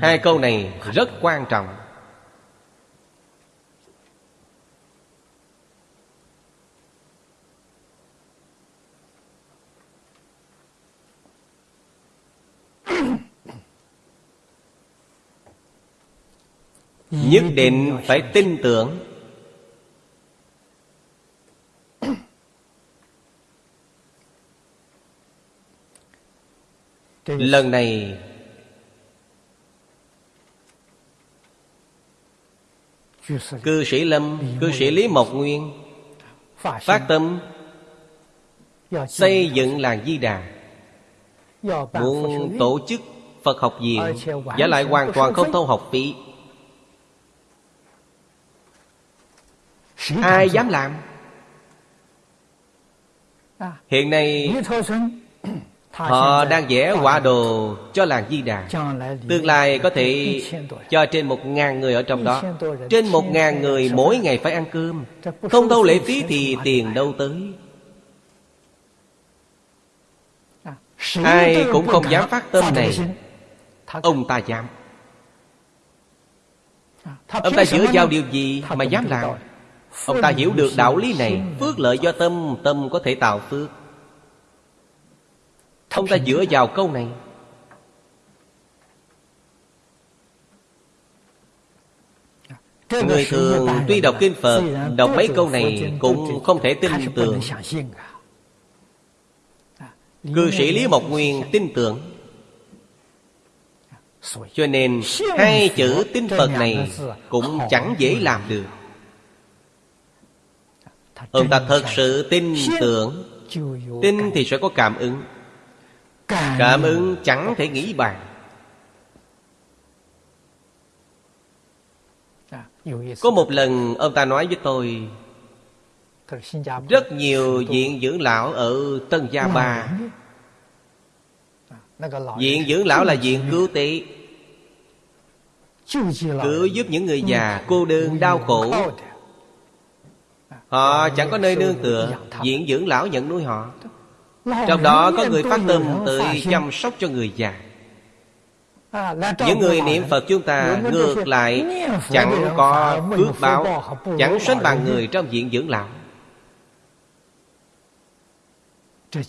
Hai câu này rất quan trọng nhất định phải tin tưởng. Lần này cư sĩ lâm cư sĩ lý mộc nguyên phát tâm xây dựng làng di đà. Muốn tổ chức phật học viện giả lại hoàn toàn không thâu học phí. Ai dám làm Hiện nay Họ đang vẽ quả đồ cho làng Di Đà. Tương lai có thể cho trên một ngàn người ở trong đó. Trên một ngàn người mỗi ngày phải ăn cơm. Không đâu lệ phí thì tiền đâu tới. Ai cũng không dám phát tâm này. Ông ta dám. Ông ta dựa vào điều gì mà dám làm Ông ta hiểu được đạo lý này. Phước lợi do tâm Tâm có thể tạo phước. Ông ta dựa vào câu này. Người thường tuy đọc Kinh Phật, Đọc mấy câu này cũng không thể tin tưởng. Cư sĩ Lý Mộc Nguyên tin tưởng. Cho nên hai chữ tin Phật này Cũng chẳng dễ làm được. Ông ta thật sự tin tưởng. Tin thì sẽ có cảm ứng. Cảm ứng chẳng thể nghĩ bàn. Có một lần ông ta nói với tôi Rất nhiều viện dưỡng lão ở Tân Gia Ba. Viện dưỡng lão là viện cứu tế. Cứu giúp những người già cô đơn đau khổ Họ chẳng có nơi nương tựa, Diễn dưỡng lão nhận nuôi họ. Trong đó có người phát tâm tự chăm sóc cho người già. Những người niệm Phật chúng ta ngược lại Chẳng có phước báo, Chẳng sánh bằng người trong diện dưỡng lão.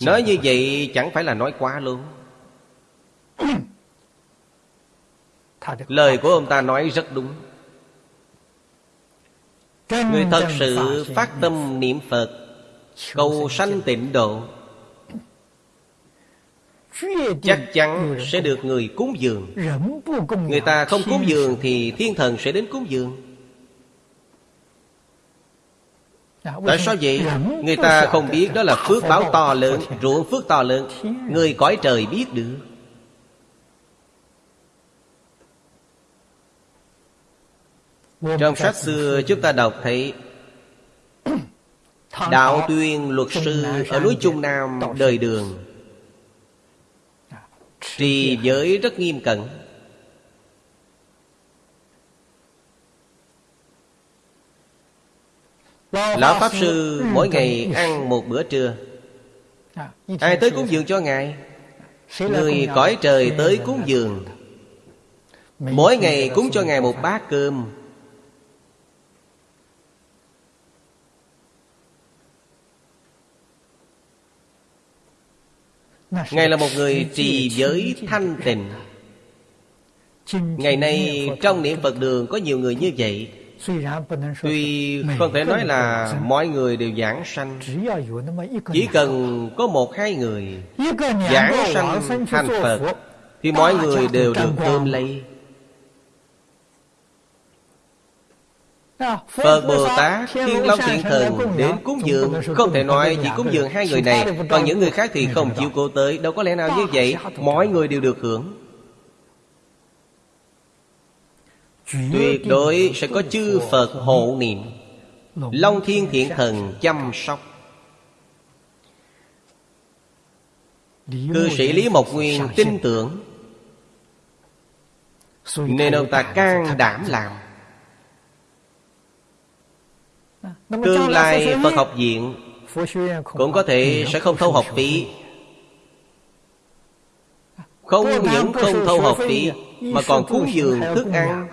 Nói như vậy chẳng phải là nói quá luôn. Lời của ông ta nói rất đúng. Người thật sự phát tâm niệm Phật Cầu sanh tịnh độ. Chắc chắn sẽ được người cúng dường. Người ta không cúng dường Thì thiên thần sẽ đến cúng dường. Tại sao vậy? Người ta không biết đó là phước báo to lớn Ruộng phước to lớn. Người cõi trời biết được Trong sách xưa chúng ta đọc thấy Đạo tuyên luật sư ở núi Trung Nam đời đường. Trì giới rất nghiêm cẩn. Lão Pháp Sư mỗi ngày ăn một bữa trưa. Ai tới cúng dường cho Ngài? Người cõi trời tới cúng dường. Mỗi ngày cúng cho Ngài một bát cơm Ngài là một người trì giới thanh tịnh. Ngày nay trong niệm Phật đường có nhiều người như vậy. Tuy không thể nói là mọi người đều giảng sanh. Chỉ cần có một hai người Giảng sanh thành Phật Thì mọi người đều được ôm lấy Phật Bồ Tát, Thiên Long Thiện Thần đến cúng dường. Không thể nói chỉ cúng dường hai người này Còn những người khác thì không chịu cô tới. Đâu có lẽ nào như vậy Mọi người đều được hưởng. Tuyệt đối sẽ có chư Phật hộ niệm. Long Thiên Thiện Thần chăm sóc. Cư sĩ Lý Mộc Nguyên tin tưởng. Nên ông ta can đảm làm Tương lai Phật học viện Cũng có thể sẽ không thâu học phí. Không những không thâu học phí Mà còn cúng dường thức ăn.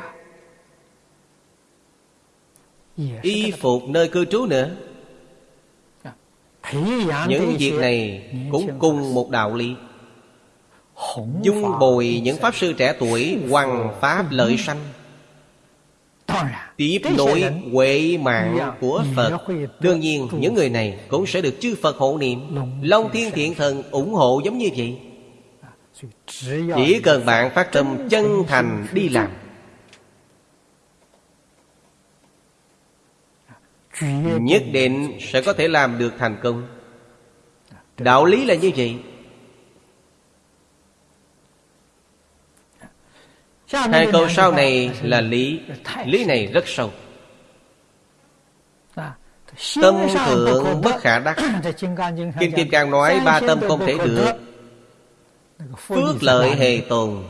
Y phục nơi cư trú nữa. Những việc này cũng cùng một đạo lý. Dung bồi những Pháp Sư trẻ tuổi Hoàng Pháp lợi sanh Tiếp nối huệ mạng của Phật. Đương nhiên những người này cũng sẽ được chư Phật hộ niệm. Long Thiên Thiện Thần ủng hộ giống như vậy. Chỉ cần bạn phát tâm chân thành đi làm. Nhất định sẽ có thể làm được thành công. Đạo lý là như vậy Hai câu sau này là lý Lý này rất sâu. Tâm thượng bất khả đắc. Kinh Kim Cang nói ba tâm không thể được. Phước lợi hề tồn.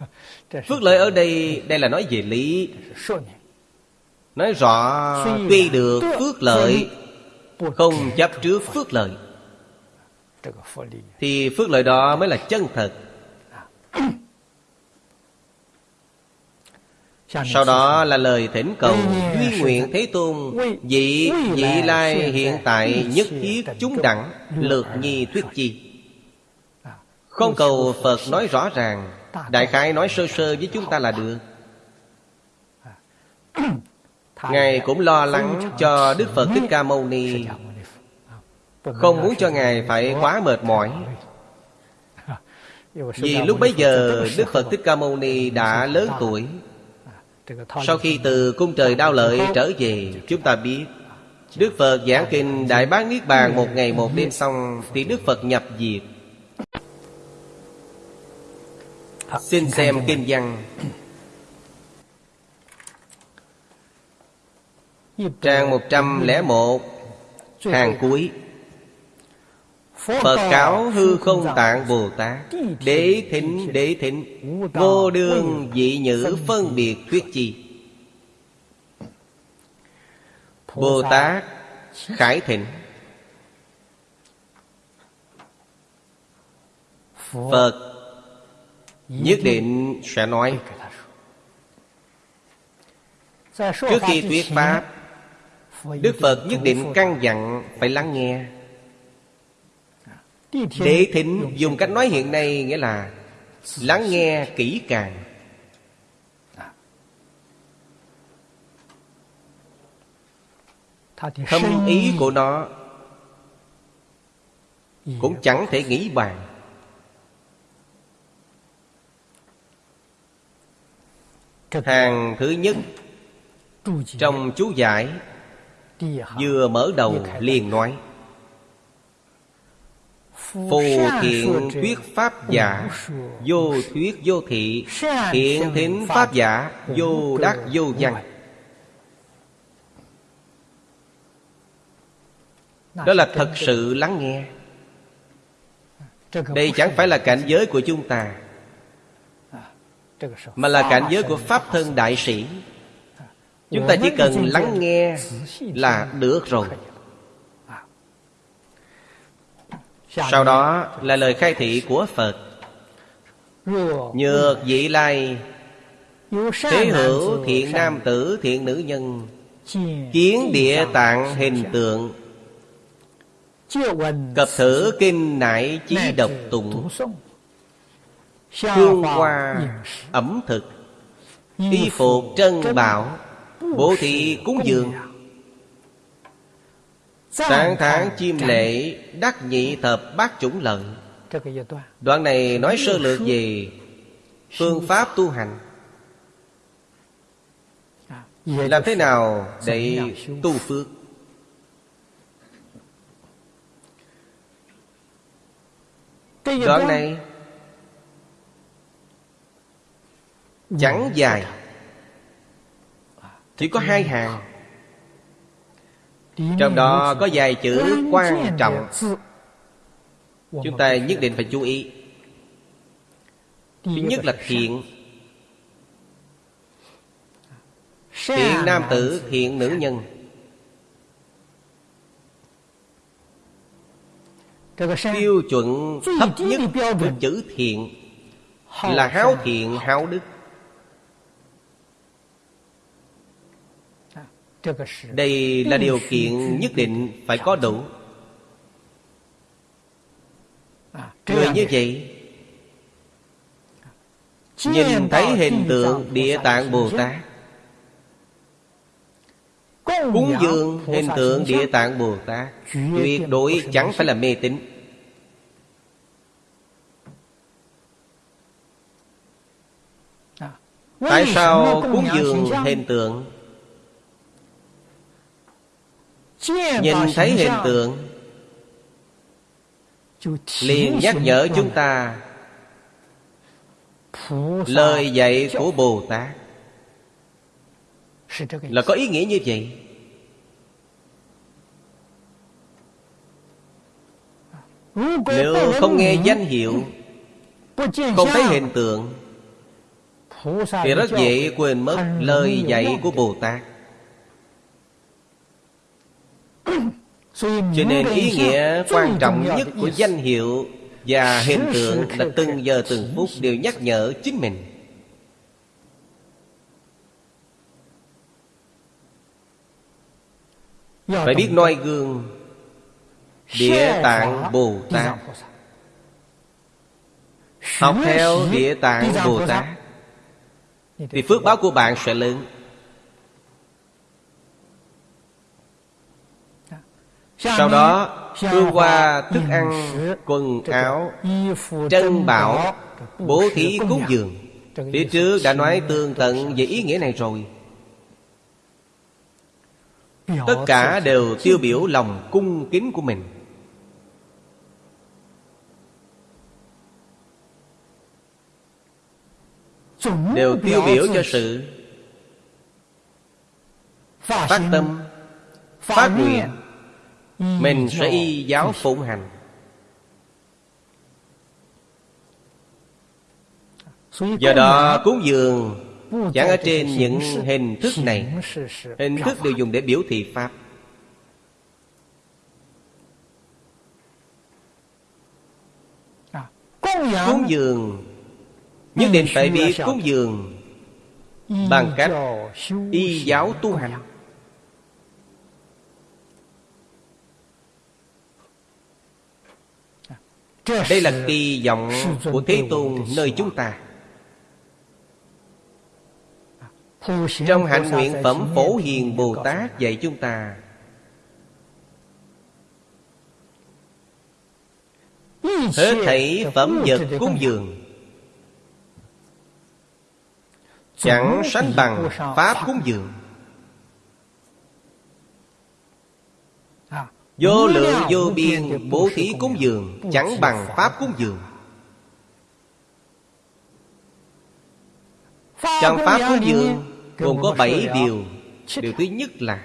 Phước lợi ở đây Đây là nói về lý. Nói rõ Tuy được phước lợi Không chấp trước phước lợi. Thì phước lợi đó mới là chân thật Sau đó là lời thỉnh cầu Duy nguyện Thế Tôn Vị vị lai hiện tại nhất thiết chúng đẳng Lược nhi thuyết chi. Không cầu Phật nói rõ ràng Đại khái nói sơ sơ với chúng ta là được. Ngài cũng lo lắng cho Đức Phật Thích Ca Mâu Ni. Không muốn cho Ngài phải quá mệt mỏi. Vì lúc bấy giờ Đức Phật Thích Ca Mâu Ni đã lớn tuổi sau khi từ cung trời đao lợi trở về Chúng ta biết Đức Phật giảng kinh Đại Bác Niết Bàn Một ngày một đêm xong Thì Đức Phật nhập diệt. Xin xem kinh văn. Trang 101 Hàng cuối Phật cáo hư không tạng Bồ Tát Đế thính đế thính Vô đương dị nhữ phân biệt thuyết chi. Bồ Tát khải thịnh. Phật nhất định sẽ nói Trước khi thuyết Pháp Đức Phật nhất định căn dặn phải lắng nghe Đế thính dùng cách nói hiện nay nghĩa là Lắng nghe kỹ càng. Thâm ý của nó Cũng chẳng thể nghĩ bàn. Hàng thứ nhất, Trong chú giải, Vừa mở đầu liền nói Phù thiện thuyết pháp giả, Vô thuyết vô thị. Thiện thính pháp giả, Vô đắc, vô văn Đó là thật sự lắng nghe. Đây chẳng phải là cảnh giới của chúng ta, Mà là cảnh giới của Pháp thân đại sĩ. Chúng ta chỉ cần lắng nghe là được rồi. Sau đó là lời khai thị của Phật. Nhược vị lai. Thế hữu thiện nam tử thiện nữ nhân. Kiến địa tạng hình tượng. Cập thử kinh nại chí độc tụng. Hương hoa ẩm thực. Y phục trân bảo. Bố thị cúng dường Sáng tháng chim lệ Đắc nhị thập bát chủng lợi Đoạn này nói sơ lược về Phương pháp tu hành. Làm thế nào để tu phước? Đoạn này Chẳng dài. Chỉ có hai hàng Trong đó có vài chữ quan trọng. Chúng ta nhất định phải chú ý. Thứ nhất là thiện. Thiện nam tử, thiện nữ nhân. Tiêu chuẩn thấp nhất của chữ thiện Là háo thiện háo đức Đây là điều kiện nhất định phải có đủ. Người như vậy Nhìn thấy hình tượng Địa Tạng Bồ Tát. Cúng dường hình tượng Địa Tạng Bồ Tát. Tuyệt đối chẳng phải là mê tín. Tại sao cúng dường hình tượng Nhìn thấy hiện tượng, liền nhắc nhở chúng ta lời dạy của bồ tát là có ý nghĩa như vậy? Nếu không nghe danh hiệu, không thấy hiện tượng, thì rất dễ quên mất lời dạy của bồ tát cho nên ý nghĩa quan trọng nhất của danh hiệu và hình tượng là từng giờ từng phút đều nhắc nhở chính mình. Phải biết noi gương địa tạng bồ tát. học theo địa tạng bồ tát. thì phước báo của bạn sẽ lớn Sau đó Hương qua thức ăn Quần áo Trân bảo Bố thí cúng dường. Phía trước đã nói tường tận về ý nghĩa này rồi. Tất cả đều tiêu biểu lòng cung kính của mình. Đều tiêu biểu cho sự Phát tâm Phát nguyện mình sẽ y giáo phụng hành. Do đó cúng dường Chẳng ở trên những hình thức này. Hình thức đều dùng để biểu thị Pháp. Cúng dường. Nhất định phải biết cúng dường. Bằng cách y giáo tu hành Đây là kỳ vọng của Thế Tôn nơi chúng ta. Trong hạnh nguyện phẩm Phổ Hiền Bồ Tát dạy chúng ta. Hết thảy phẩm vật cúng dường. Chẳng sánh bằng Pháp cúng dường Vô lượng vô biên bố thí cúng dường Chẳng bằng Pháp cúng dường. Trong Pháp cúng dường Gồm có bảy điều. Điều thứ nhất là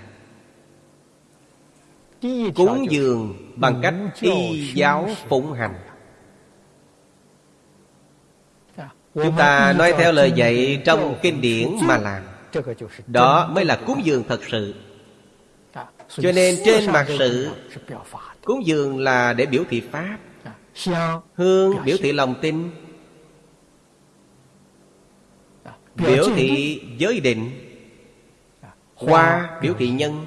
Cúng dường bằng cách y giáo phụng hành. Chúng ta nói theo lời dạy trong kinh điển mà làm. Đó mới là cúng dường thật sự cho nên trên mặt sự Cúng dường là để biểu thị Pháp. Hương biểu thị lòng tin. Biểu thị giới định. Hoa biểu thị nhân.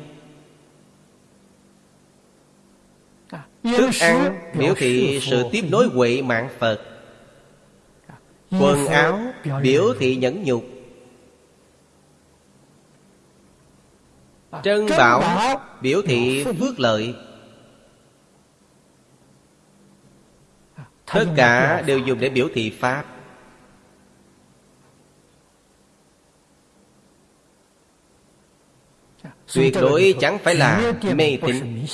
Thức ăn biểu thị sự tiếp nối huệ mạng Phật. Quần áo biểu thị nhẫn nhục. Trân bảo biểu thị phước lợi. Tất cả đều dùng để biểu thị Pháp. Tuyệt đối chẳng phải là mê tín.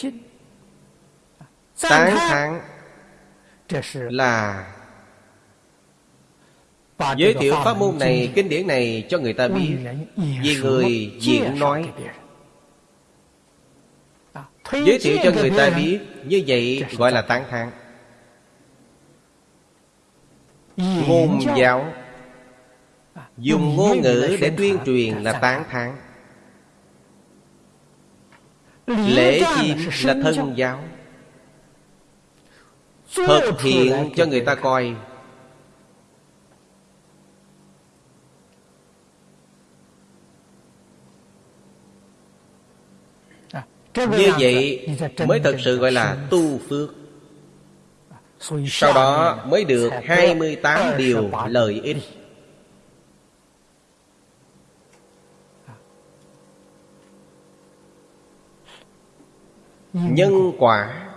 Tán thán. là Giới thiệu pháp môn này, kinh điển này cho người ta biết. Vì người diễn nói Giới thiệu cho người ta biết Như vậy gọi là tán thán. Ngôn giáo. Dùng ngôn ngữ để tuyên truyền là tán thán. Lễ chiêm là thân giáo. Thực hiện cho người ta coi Như vậy mới thật sự gọi là tu phước. Sau đó mới được 28 điều lợi ích. Nhân quả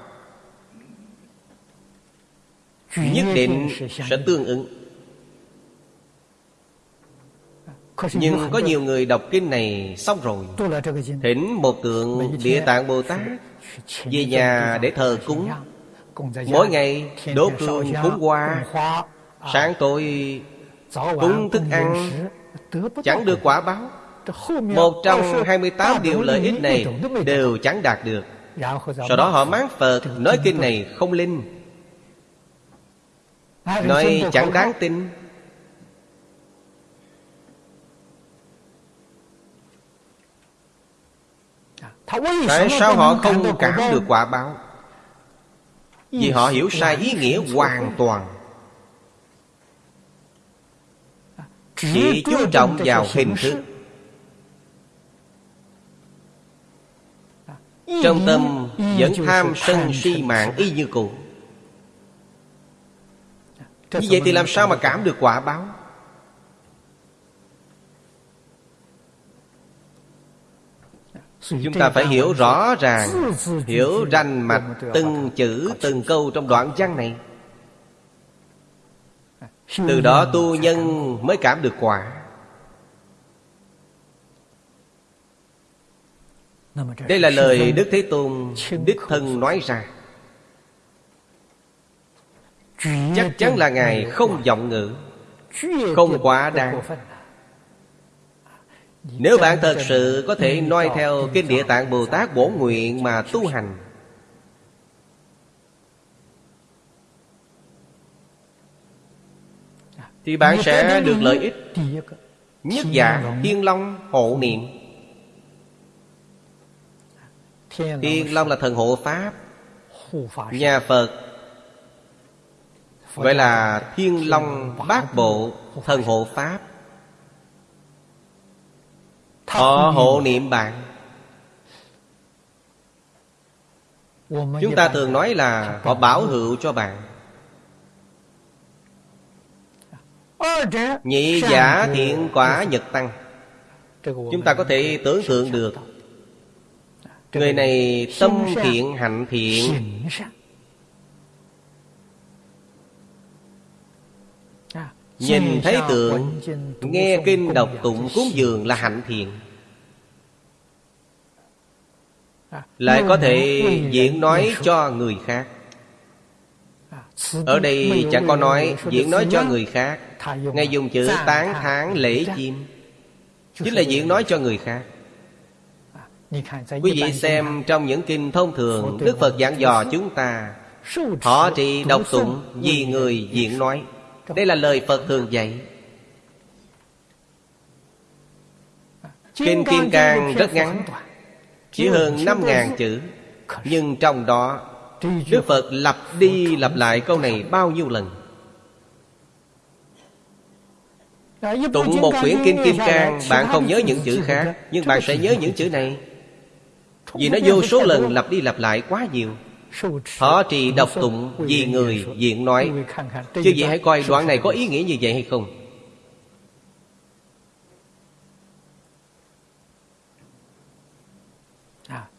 Nhất định sẽ tương ứng Nhưng có nhiều người đọc kinh này xong rồi. Thỉnh một tượng Địa Tạng Bồ Tát Về nhà để thờ cúng. Mỗi ngày đốt hương cúng hoa. Sáng tối cúng thức ăn. Chẳng được quả báo. Một trong 28 điều lợi ích này Đều chẳng đạt được. Sau đó họ mắng Phật Nói kinh này không linh. Nói chẳng đáng tin Tại sao họ không cảm được quả báo? Vì họ hiểu sai ý nghĩa hoàn toàn. Chỉ chú trọng vào hình thức. Trong tâm vẫn tham sân si mạng y như cũ. Như vậy thì làm sao mà cảm được quả báo Chúng ta phải hiểu rõ ràng Hiểu ranh mạch Từng chữ từng câu trong đoạn văn này. Từ đó tu nhân mới cảm được quả. Đây là lời Đức Thế Tôn Đích thân nói ra. Chắc chắn là Ngài không giọng ngữ Không quá đáng nếu bạn thật sự có thể noi theo Kinh Địa Tạng Bồ Tát bổ nguyện mà tu hành. Thì bạn sẽ được lợi ích Nhất giả Thiên Long hộ niệm. Thiên Long là thần hộ Pháp. Nhà Phật. Gọi là Thiên Long Bát Bộ Thần hộ Pháp Họ hộ niệm bạn. Chúng ta thường nói là Họ bảo hữu cho bạn. Nhị giả thiện quả nhật tăng. Chúng ta có thể tưởng tượng được. Người này tâm thiện hạnh thiện Nhìn thấy tượng Nghe kinh đọc tụng cúng dường là hạnh thiện. Lại có thể diễn nói cho người khác. Ở đây chẳng có nói diễn nói cho người khác. Ngay dùng chữ tán thán lễ chim. Chính là diễn nói cho người khác. Quý vị xem trong những kinh thông thường Đức Phật giảng dò chúng ta Họ trì đọc tụng vì người diễn nói đây là lời Phật thường dạy. Kinh Kim Cang rất ngắn Chỉ hơn năm ngàn chữ. Nhưng trong đó Đức Phật lặp đi lặp lại câu này bao nhiêu lần? Tụng một quyển Kinh Kim Cang Bạn không nhớ những chữ khác Nhưng bạn sẽ nhớ những chữ này. Vì nó vô số lần lặp đi lặp lại quá nhiều Họ trì đọc tụng vì người diện nói. Chứ vậy hãy coi đoạn này có ý nghĩa như vậy hay không?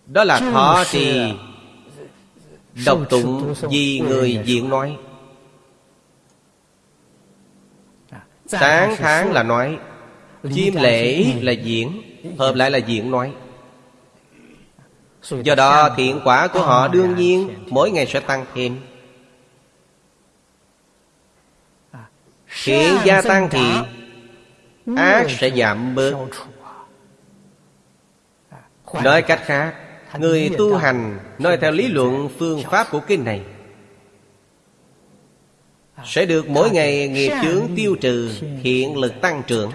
Đó là thọ trì Đọc tụng vì người diện nói. Tán tháng là nói Chiêm lễ là diễn Hợp lại là diễn nói Do đó thiện quả của họ đương nhiên Mỗi ngày sẽ tăng thêm. Thiện gia tăng thì Ác sẽ giảm bớt. Nói cách khác Người tu hành Nói theo lý luận phương pháp của kinh này. Sẽ được mỗi ngày nghiệp chướng tiêu trừ Hiện lực tăng trưởng.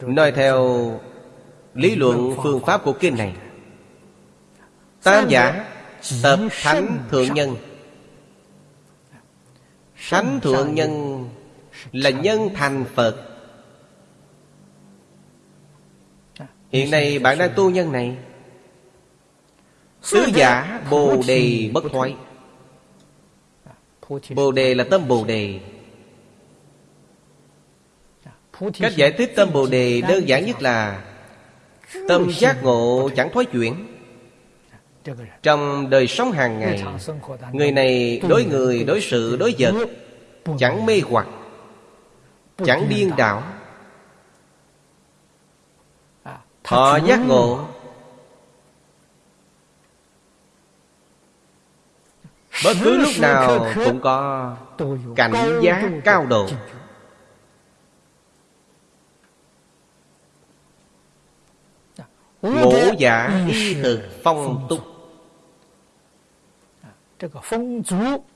Nói theo lý luận phương pháp của kinh này. Tam giả tập thánh thượng nhân. Thánh thượng nhân là nhân thành phật. Hiện nay bạn đang tu nhân này. Sứ giả bồ đề bất thoái. bồ đề là tâm bồ đề. Cách giải thích tâm bồ đề đơn giản nhất là Tâm giác ngộ chẳng thói chuyển. Trong đời sống hàng ngày Người này đối người, đối sự, đối vật Chẳng mê hoặc Chẳng điên đảo. Họ giác ngộ Bất cứ lúc nào cũng có cảnh giác cao độ Ngũ giả y thực phong túc.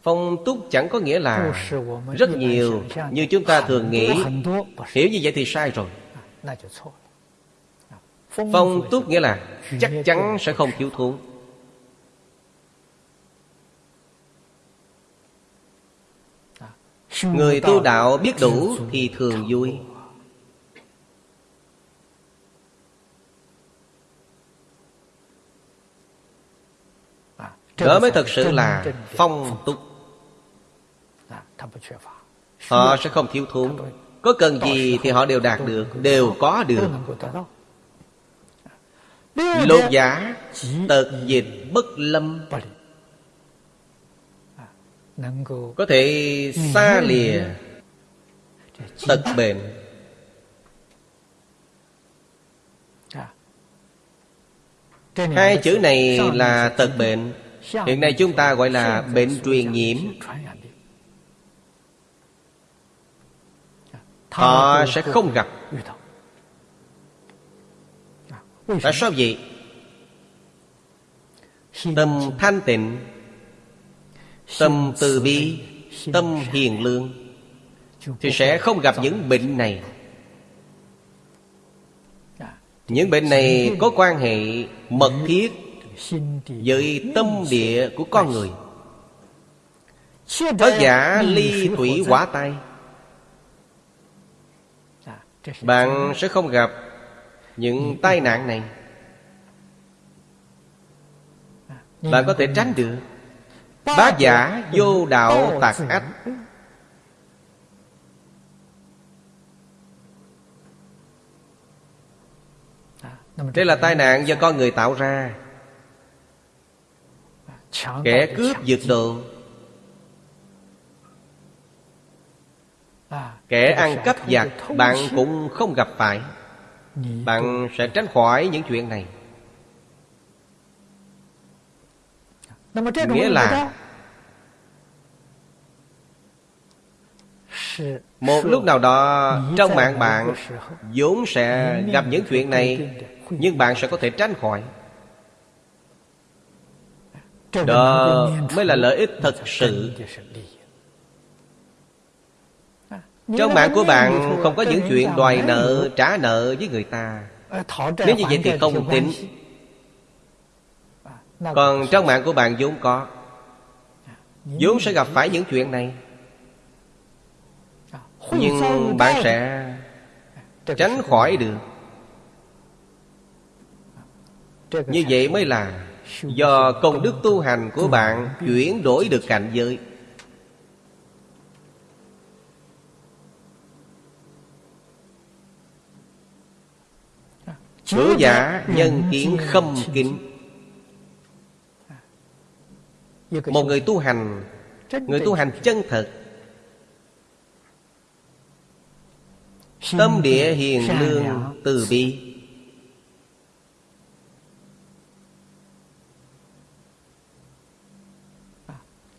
Phong túc chẳng có nghĩa là Rất nhiều Như chúng ta thường nghĩ. Hiểu như vậy thì sai rồi. Phong túc nghĩa là Chắc chắn sẽ không thiếu thốn. Người tu đạo biết đủ thì thường vui Đó mới thật sự là phong túc Họ sẽ không thiếu thốn. Có cần gì thì họ đều đạt được Đều có được. Lột giả Tật dịch bất lâm. Có thể xa lìa Tật bệnh Hai chữ này là tật bệnh Hiện nay chúng ta gọi là bệnh truyền nhiễm. Họ sẽ không gặp. Tại sao vậy? Tâm thanh tịnh, Tâm từ bi, Tâm hiền lương Thì sẽ không gặp những bệnh này. Những bệnh này có quan hệ mật thiết với tâm địa của con người. Thất giả ly thủy quả tay. Bạn sẽ không gặp những tai nạn này. Bạn có thể tránh được. Bá giả vô đạo tạc ách. Đây là tai nạn do con người tạo ra. Kẻ cướp giật đồ. Kẻ ăn cắp giặc Bạn cũng không gặp phải. Bạn sẽ tránh khỏi những chuyện này. Nghĩa là Một lúc nào đó Trong mạng bạn vốn sẽ gặp những chuyện này Nhưng bạn sẽ có thể tránh khỏi đó mới là lợi ích thật sự. Trong mạng của bạn không có những chuyện đòi nợ, trả nợ với người ta. Nếu như vậy thì không tính. Còn trong mạng của bạn vốn có. Vốn sẽ gặp phải những chuyện này. Nhưng bạn sẽ tránh khỏi được. Như vậy mới là Do công đức tu hành của bạn Chuyển đổi được cảnh giới. Cửa giả nhân kiến khâm kính. Một người tu hành Người tu hành chân thật. Tâm địa hiền lương từ bi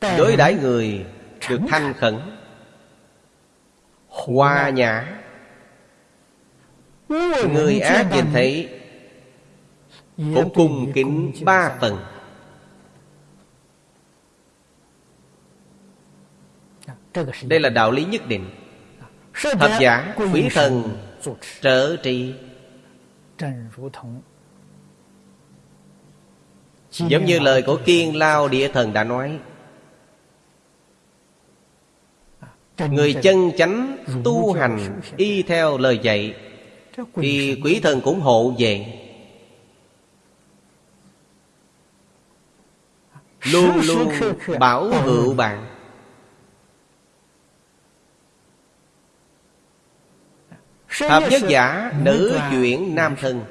Đối đãi người được thanh khẩn Hòa nhã. Người ác nhìn thấy Cũng cùng kính ba phần. Đây là đạo lý nhất định. Thập giả quý thần trở trị Giống như lời của Kiên Lao Địa Thần đã nói Người chân chánh tu hành y theo lời dạy Thì quỷ thần cũng hộ về Luôn luôn bảo hữu bạn. Hợp nhất giả nữ chuyển nam thân.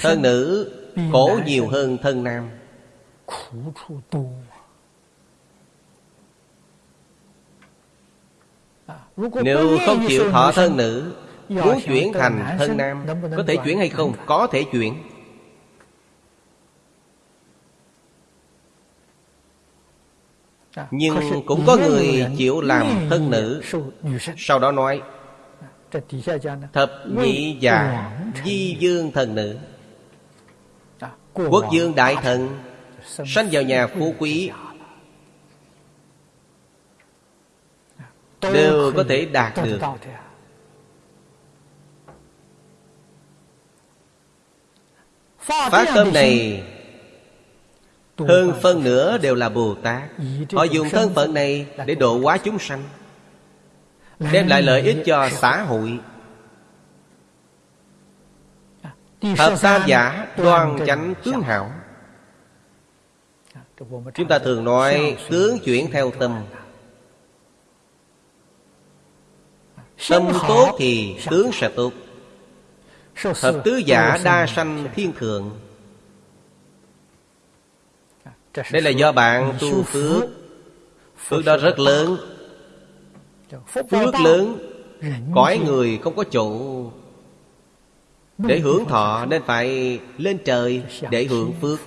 Thân nữ khổ nhiều hơn thân nam 苦处多。啊！Nếu không chịu thân nữ Muốn chuyển thành thân nam Có thể chuyển hay không? Có thể chuyển。Nhưng cũng có người chịu làm thân nữ。Sau đó nói Thập nhị già Di dương thần nữ。Quốc dương đại thần Sanh vào nhà phú quý. Đều có thể đạt được. Phát tâm này Hơn phân nửa đều là Bồ Tát. Họ dùng thân phận này Để độ hóa chúng sanh Đem lại lợi ích cho xã hội. Thập tam giả đoan chánh. tướng hảo Chúng ta thường nói Tướng chuyển theo tâm. Tâm tốt thì tướng sẽ tốt. Thập tứ giả đa sanh thiên thượng. Đây là do bạn tu phước. Phước đó rất lớn. Phước lớn, Cõi người không có chỗ Để hưởng thọ, nên phải lên trời để hưởng phước.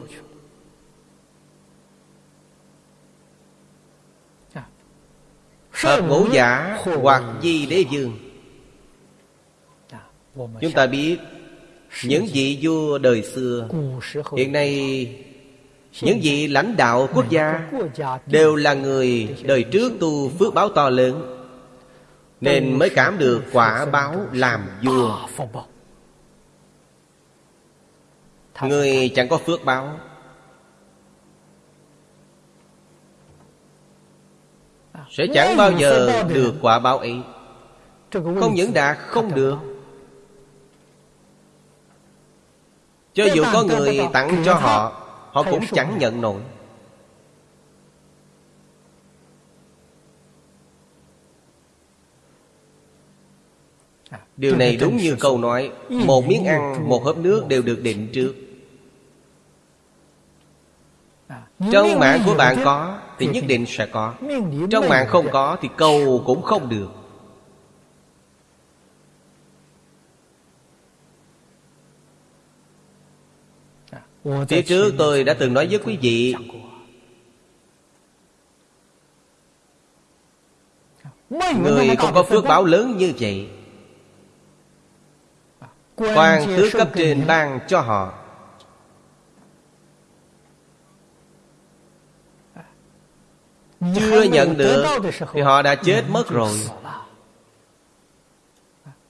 Hợp ngũ giả hoặc di đế dương Chúng ta biết Những vị vua đời xưa Hiện nay Những vị lãnh đạo quốc gia Đều là người đời trước tu phước báo to lớn Nên mới cảm được quả báo làm vua. Người chẳng có phước báo Sẽ chẳng bao giờ được quả báo ấy. Không những đạt không được. Cho dù có người tặng cho họ Họ cũng chẳng nhận nổi. Điều này đúng như câu nói Một miếng ăn, một hớp nước đều được định trước. Trong mạng của bạn có thì nhất định sẽ có. Trong mạng không có Thì cầu cũng không được. Phía trước tôi đã từng nói với quý vị, Người không có phước báo lớn như vậy. Quan tứ cấp trên ban cho họ. Chưa nhận được Thì họ đã chết mất rồi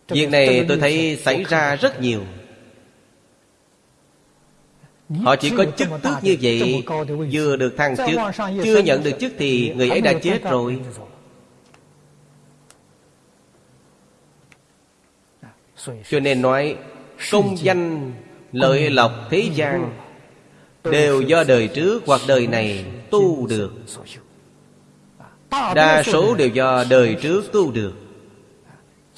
Việc này tôi thấy xảy ra rất nhiều Họ chỉ có chức tước như vậy Vừa được thăng chức Chưa nhận được chức thì người ấy đã chết rồi Cho nên nói Công danh lợi lộc thế gian Đều do đời trước hoặc đời này tu được Đa số đều do đời trước tu được.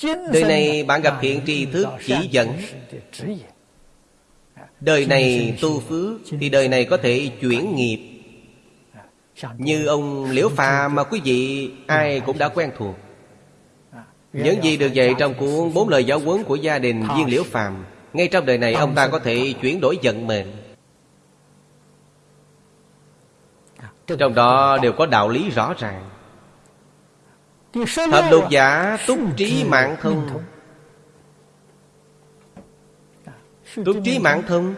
Đời này bạn gặp hiện tri thức chỉ dẫn. Đời này tu phước Thì đời này có thể chuyển nghiệp. Như ông Liễu Phàm mà quý vị ai cũng đã quen thuộc. Những gì được dạy trong cuốn Bốn lời giáo huấn của gia đình Viên Liễu Phàm. Ngay trong đời này ông ta có thể chuyển đổi vận mệnh. Trong đó đều có đạo lý rõ ràng Thập lục giả túc trí mạng thông. Túc trí mạng thông.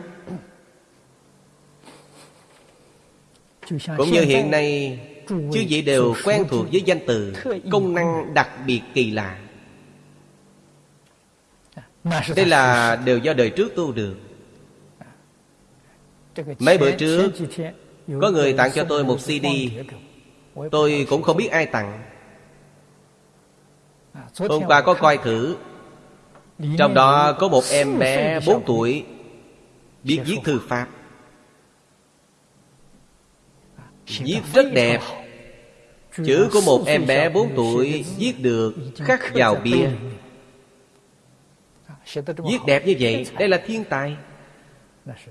Cũng như hiện nay Chư vị đều quen thuộc với danh từ Công năng đặc biệt kỳ lạ. Đây là đều do đời trước tu được. Mấy bữa trước Có người tặng cho tôi một CD. Tôi cũng không biết ai tặng Hôm qua có coi thử. Trong đó có một em bé 4 tuổi Biết viết thư pháp. Viết rất đẹp. Chữ của một em bé 4 tuổi Viết được khắc vào bia Viết đẹp như vậy Đây là thiên tài.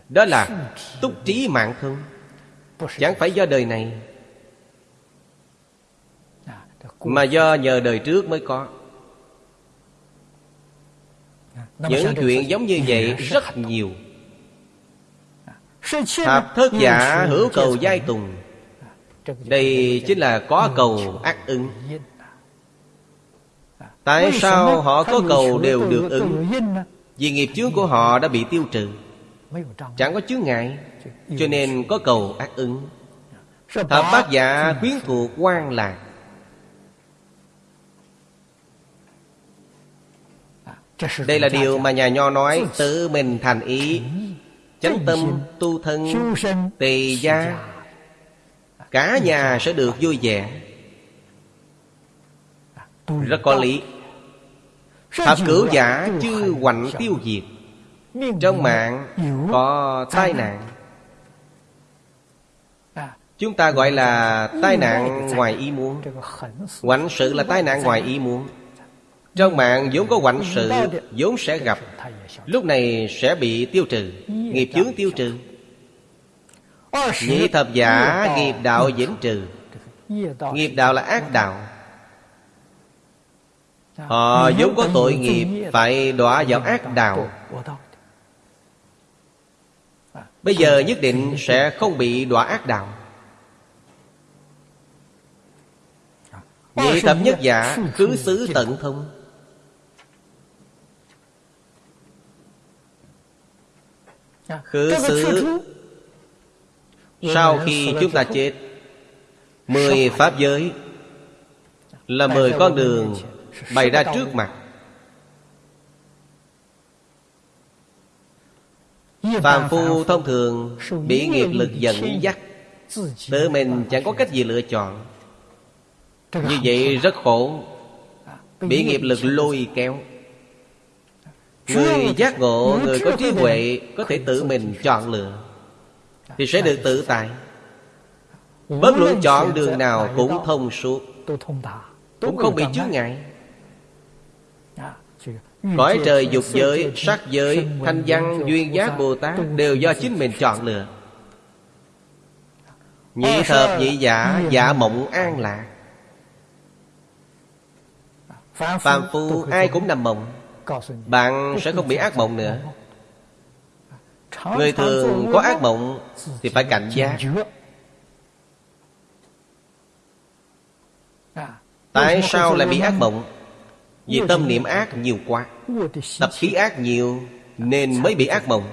Đó là túc trí mạng thân. Chẳng phải do đời này Mà do nhờ đời trước mới có. Những chuyện giống như vậy rất nhiều. Thập thất giả hữu cầu giai tùng. Đây chính là có cầu ác ứng. Tại sao họ có cầu đều được ứng? Vì nghiệp chướng của họ đã bị tiêu trừ. Chẳng có chướng ngại Cho nên có cầu ác ứng. Thập bát giả quyến thuộc quan lạc Đây là điều mà nhà nho nói, Tự mình thành ý. Chánh tâm tu thân, tỳ gia, Cả nhà sẽ được vui vẻ. Rất có lý. Thập cửu giả chư hoành tiêu diệt, Trong mạng có tai nạn. Chúng ta gọi là tai nạn ngoài ý muốn. Hoạnh sự là tai nạn ngoài ý muốn. Trong mạng vốn có hoạnh sự vốn sẽ gặp. Lúc này sẽ bị tiêu trừ Nghiệp chướng tiêu trừ. Nhị thập giả nghiệp đạo vĩnh trừ. Nghiệp đạo là ác đạo. Họ vốn có tội nghiệp Phải đọa vào ác đạo. Bây giờ nhất định sẽ không bị đọa ác đạo. Nhị thập nhất giả Cứ xứ tận thông Khứ xứ Sau khi chúng ta chết Mười pháp giới Là mười con đường Bày ra trước mặt. Phàm phu thông thường Bị nghiệp lực dẫn dắt Tự mình chẳng có cách gì lựa chọn. Như vậy rất khổ Bị nghiệp lực lôi kéo Người giác ngộ, người có trí huệ Có thể tự mình chọn lựa. Thì sẽ được tự tại. Bất luận chọn đường nào cũng thông suốt. Cũng không bị chướng ngại. Cõi trời dục giới, sắc giới, thanh văn, duyên giác Bồ Tát Đều do chính mình chọn lựa. Nhị thập nhị giả, giả mộng an lạc. Phàm phu ai cũng nằm mộng bạn sẽ không bị ác mộng nữa. Người thường có ác mộng Thì phải cảnh giác. Tại sao lại bị ác mộng? Vì tâm niệm ác nhiều quá. Tập khí ác nhiều Nên mới bị ác mộng.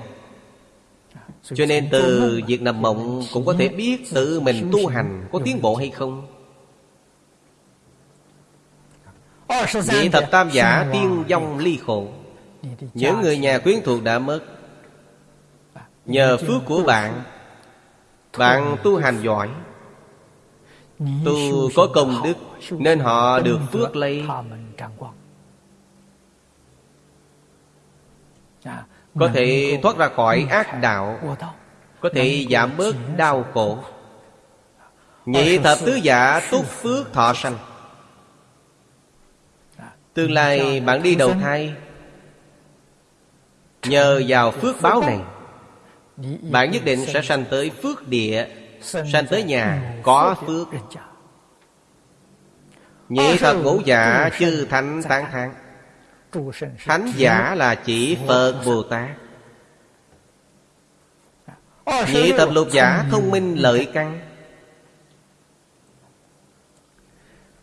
Cho nên từ việc nằm mộng Cũng có thể biết tự mình tu hành Có tiến bộ hay không. Nhị thập tam giả tiên dông ly khổ. Những người nhà quyến thuộc đã mất. Nhờ phước của bạn Bạn tu hành giỏi. Tu có công đức Nên họ được phước lấy. Có thể thoát ra khỏi ác đạo Có thể giảm bớt đau khổ. Nhị thập tứ giả túc phước thọ sanh Tương lai bạn đi đầu thai. Nhờ vào phước báo này Bạn nhất định sẽ sanh tới phước địa Sanh tới nhà có phước. Nhị thập ngũ giả chư thánh tán thán. Thánh giả là chỉ Phật Bồ Tát. Nhị thập lục giả thông minh lợi căn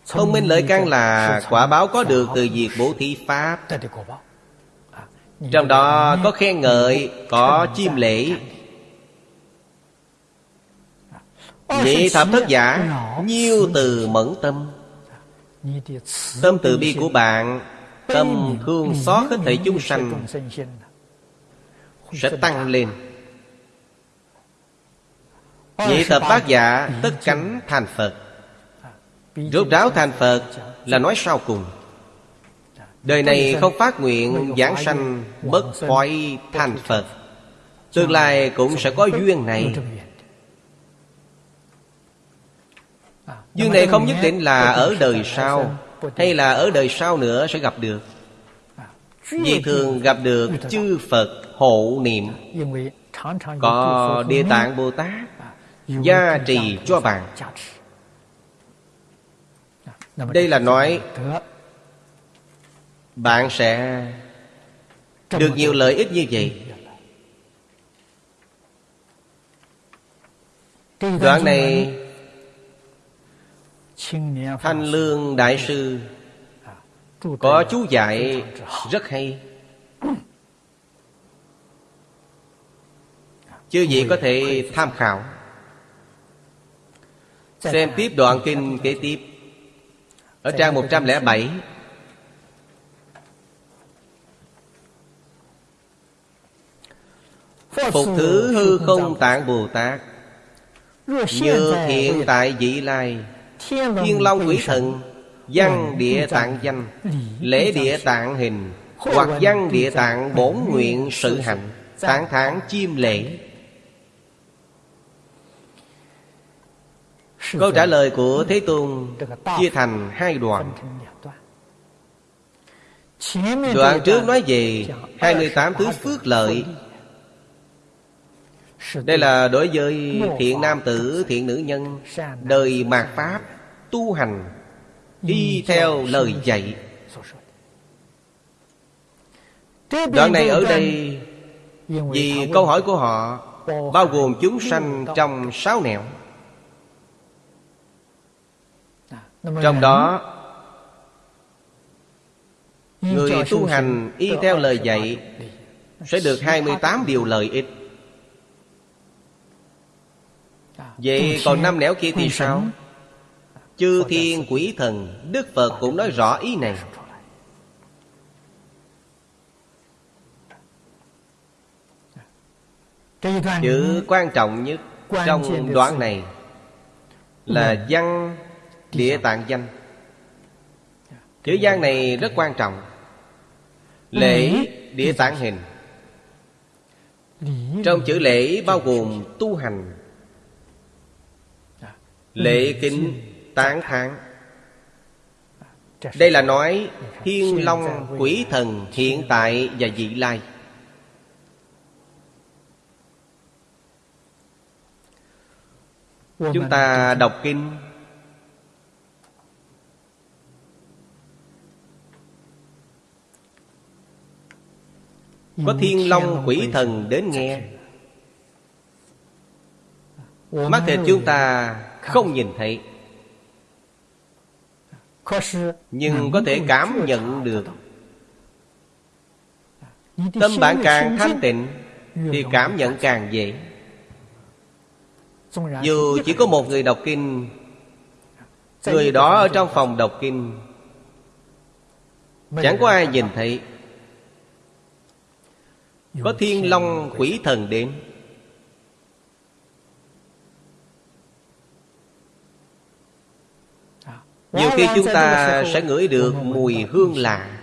Thông minh lợi căn là quả báo có được từ việc bố thí Pháp. Trong đó có khen ngợi, có chiêm lễ. Nhị thập thất giả Nhiêu từ mẫn tâm. Tâm từ bi của bạn Tâm thương xót hết thảy chúng sanh Sẽ tăng lên. Nhị thập bát giả Tất cánh thành Phật Rốt ráo thành Phật Là nói sau cùng. Đời này không phát nguyện giảng sanh Bất thoái thành Phật. Tương lai cũng sẽ có duyên này. Duyên này không nhất định là ở đời sau, Hay là ở đời sau nữa sẽ gặp được. Vì thường gặp được chư Phật hộ niệm. Có Địa Tạng Bồ Tát, Gia trì cho bạn đây là nói Bạn sẽ Được nhiều lợi ích như vậy. Đoạn này Thanh Lương Đại Sư Có chú dạy rất hay. Chư vị có thể tham khảo. Xem tiếp đoạn kinh kế tiếp Ở trang 107 Phục thứ hư không tạng Bồ Tát. Như hiện tại vị lai. Thiên Long Quỷ Thần Văn địa tạng danh Lễ địa tạng hình Hoặc văn địa tạng bổn nguyện sự hạnh Tán tháng chim lễ Câu trả lời của Thế Tôn Chia thành hai đoạn. Đoạn trước nói về 28 thứ phước lợi. Đây là đối với thiện nam tử, thiện nữ nhân Đời mạt Pháp tu hành Đi theo lời dạy. Đoạn này ở đây Vì câu hỏi của họ Bao gồm chúng sanh trong sáu nẻo. Trong đó Người tu hành y theo lời dạy Sẽ được 28 điều lợi ích. Vậy còn năm nẻo kia thì sao? Chư thiên quỷ thần Đức Phật cũng nói rõ ý này. Chữ quan trọng nhất Trong đoạn này Là văn Địa tạng danh Chữ văn này rất quan trọng. Lễ địa tạng hình. Trong chữ lễ bao gồm tu hành. Lễ kính tán thán. Đây là nói Thiên Long quỷ thần hiện tại và vị lai. Chúng ta đọc kinh Có thiên long quỷ thần đến nghe. Mắt thịt chúng ta không nhìn thấy. Nhưng có thể cảm nhận được. Tâm bạn càng thanh tịnh Thì cảm nhận càng dễ. Dù chỉ có một người đọc kinh Người đó ở trong phòng đọc kinh Chẳng có ai nhìn thấy có thiên long quỷ thần đến. Nhiều khi chúng ta sẽ ngửi được mùi hương lạ.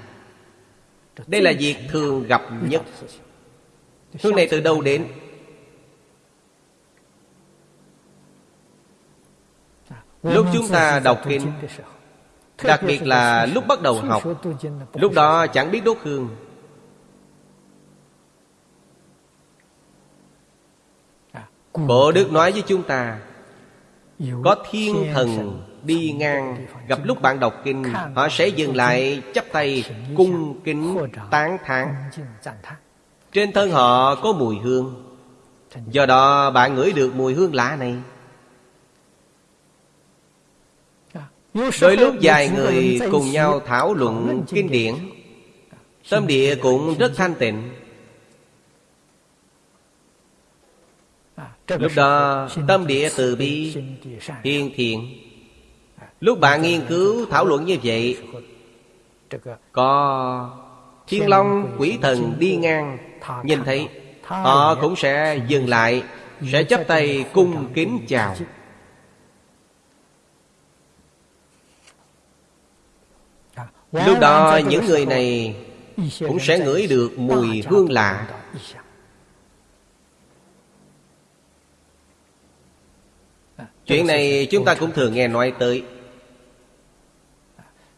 Đây là việc thường gặp nhất. Hương này từ đâu đến? Lúc chúng ta đọc kinh Đặc biệt là lúc bắt đầu học Lúc đó chẳng biết đốt hương Bộ Đức nói với chúng ta Có thiên thần đi ngang Gặp lúc bạn đọc kinh Họ sẽ dừng lại chắp tay Cung kính tán thán. Trên thân họ có mùi hương. Do đó bạn ngửi được mùi hương lạ này. Đôi lúc vài người cùng nhau thảo luận kinh điển. Tâm địa cũng rất thanh tịnh Lúc đó tâm địa từ bi Hiền thiện. Lúc bạn nghiên cứu thảo luận như vậy Có Thiên Long quỷ thần đi ngang Nhìn thấy Họ cũng sẽ dừng lại Sẽ chấp tay cung kính chào. Lúc đó những người này Cũng sẽ ngửi được mùi hương lạ Chuyện này chúng ta cũng thường nghe nói tới.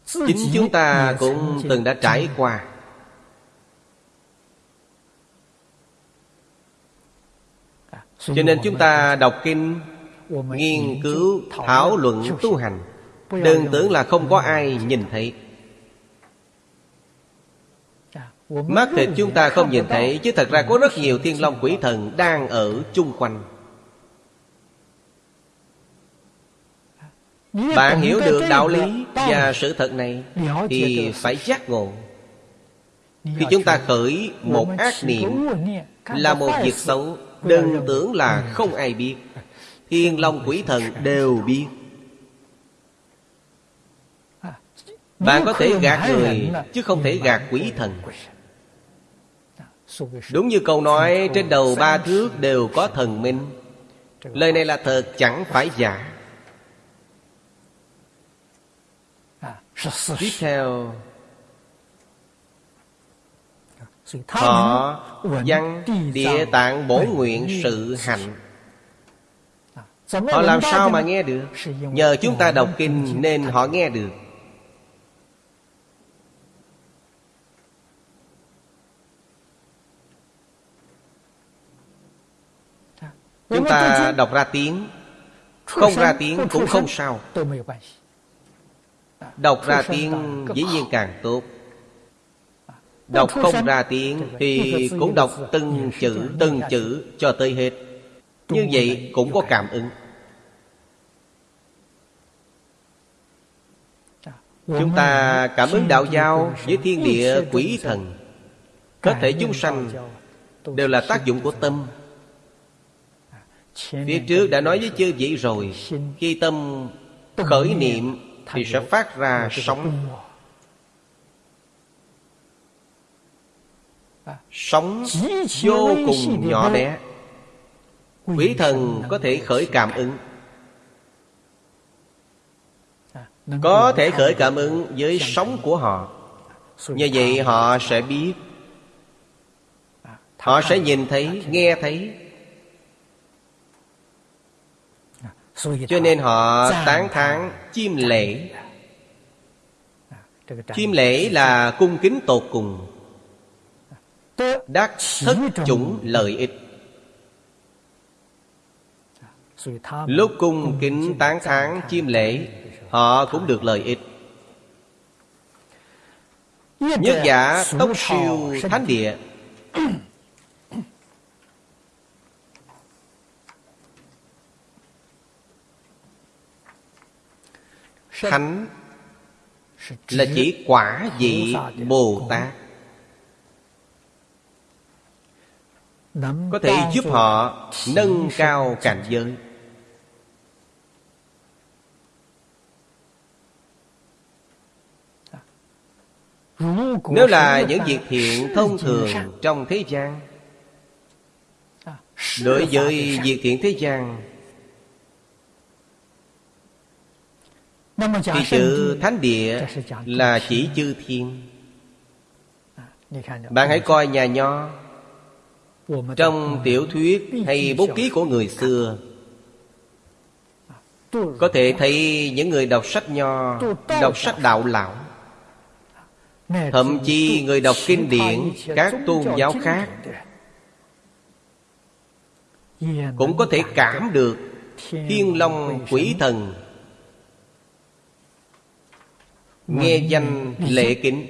Chính chúng ta cũng từng đã trải qua. Cho nên chúng ta đọc kinh Nghiên cứu, thảo luận, tu hành. Đừng tưởng là không có ai nhìn thấy. Mắt thịt chúng ta không nhìn thấy Chứ thật ra có rất nhiều thiên long quỷ thần Đang ở chung quanh Bạn hiểu được đạo lý và sự thật này Thì phải giác ngộ. Khi chúng ta khởi một ác niệm Là một việc xấu Đừng tưởng là không ai biết. Thiên long quỷ thần đều biết. Bạn có thể gạt người Chứ không thể gạt quỷ thần. Đúng như câu nói Trên đầu ba thước đều có thần minh. Lời này là thật chẳng phải giả Tiếp theo. Họ văn địa tạng bổ nguyện sự hạnh. Họ làm sao mà nghe được? Nhờ chúng ta đọc kinh nên họ nghe được. Chúng ta đọc ra tiếng. Không ra tiếng cũng không sao Đọc ra tiếng dĩ nhiên càng tốt. Đọc không ra tiếng Thì cũng đọc từng chữ Từng chữ cho tới hết. Như vậy cũng có cảm ứng. Chúng ta cảm ứng đạo giao Với thiên địa quỷ thần. Tất thể chúng sanh Đều là tác dụng của tâm. Phía trước đã nói với chư vị rồi Khi tâm khởi niệm Thì sẽ phát ra sóng. Sóng vô cùng nhỏ bé. Quỷ thần có thể khởi cảm ứng. Có thể khởi cảm ứng với sóng của họ. Như vậy họ sẽ biết. Họ sẽ nhìn thấy, nghe thấy Cho nên họ tán thán chim lễ. Chim lễ là cung kính tột cùng. Đắc thất chủng lợi ích. Lúc cung kính tán thán chim lễ Họ cũng được lợi ích. Nhất giả tốc siêu thánh địa Thánh Là chỉ quả vị Bồ Tát. Có thể giúp họ nâng cao cảnh giới. Nếu là những việc thiện thông thường trong thế gian Đối với việc thiện thế gian Thì chữ thánh địa là chỉ chư thiên. Bạn hãy coi nhà nho. Trong tiểu thuyết hay bút ký của người xưa Có thể thấy những người đọc sách nho Đọc sách đạo lão Thậm chí người đọc kinh điển Các tôn giáo khác. Cũng có thể cảm được Thiên Long quỷ thần Nghe danh lệ kính.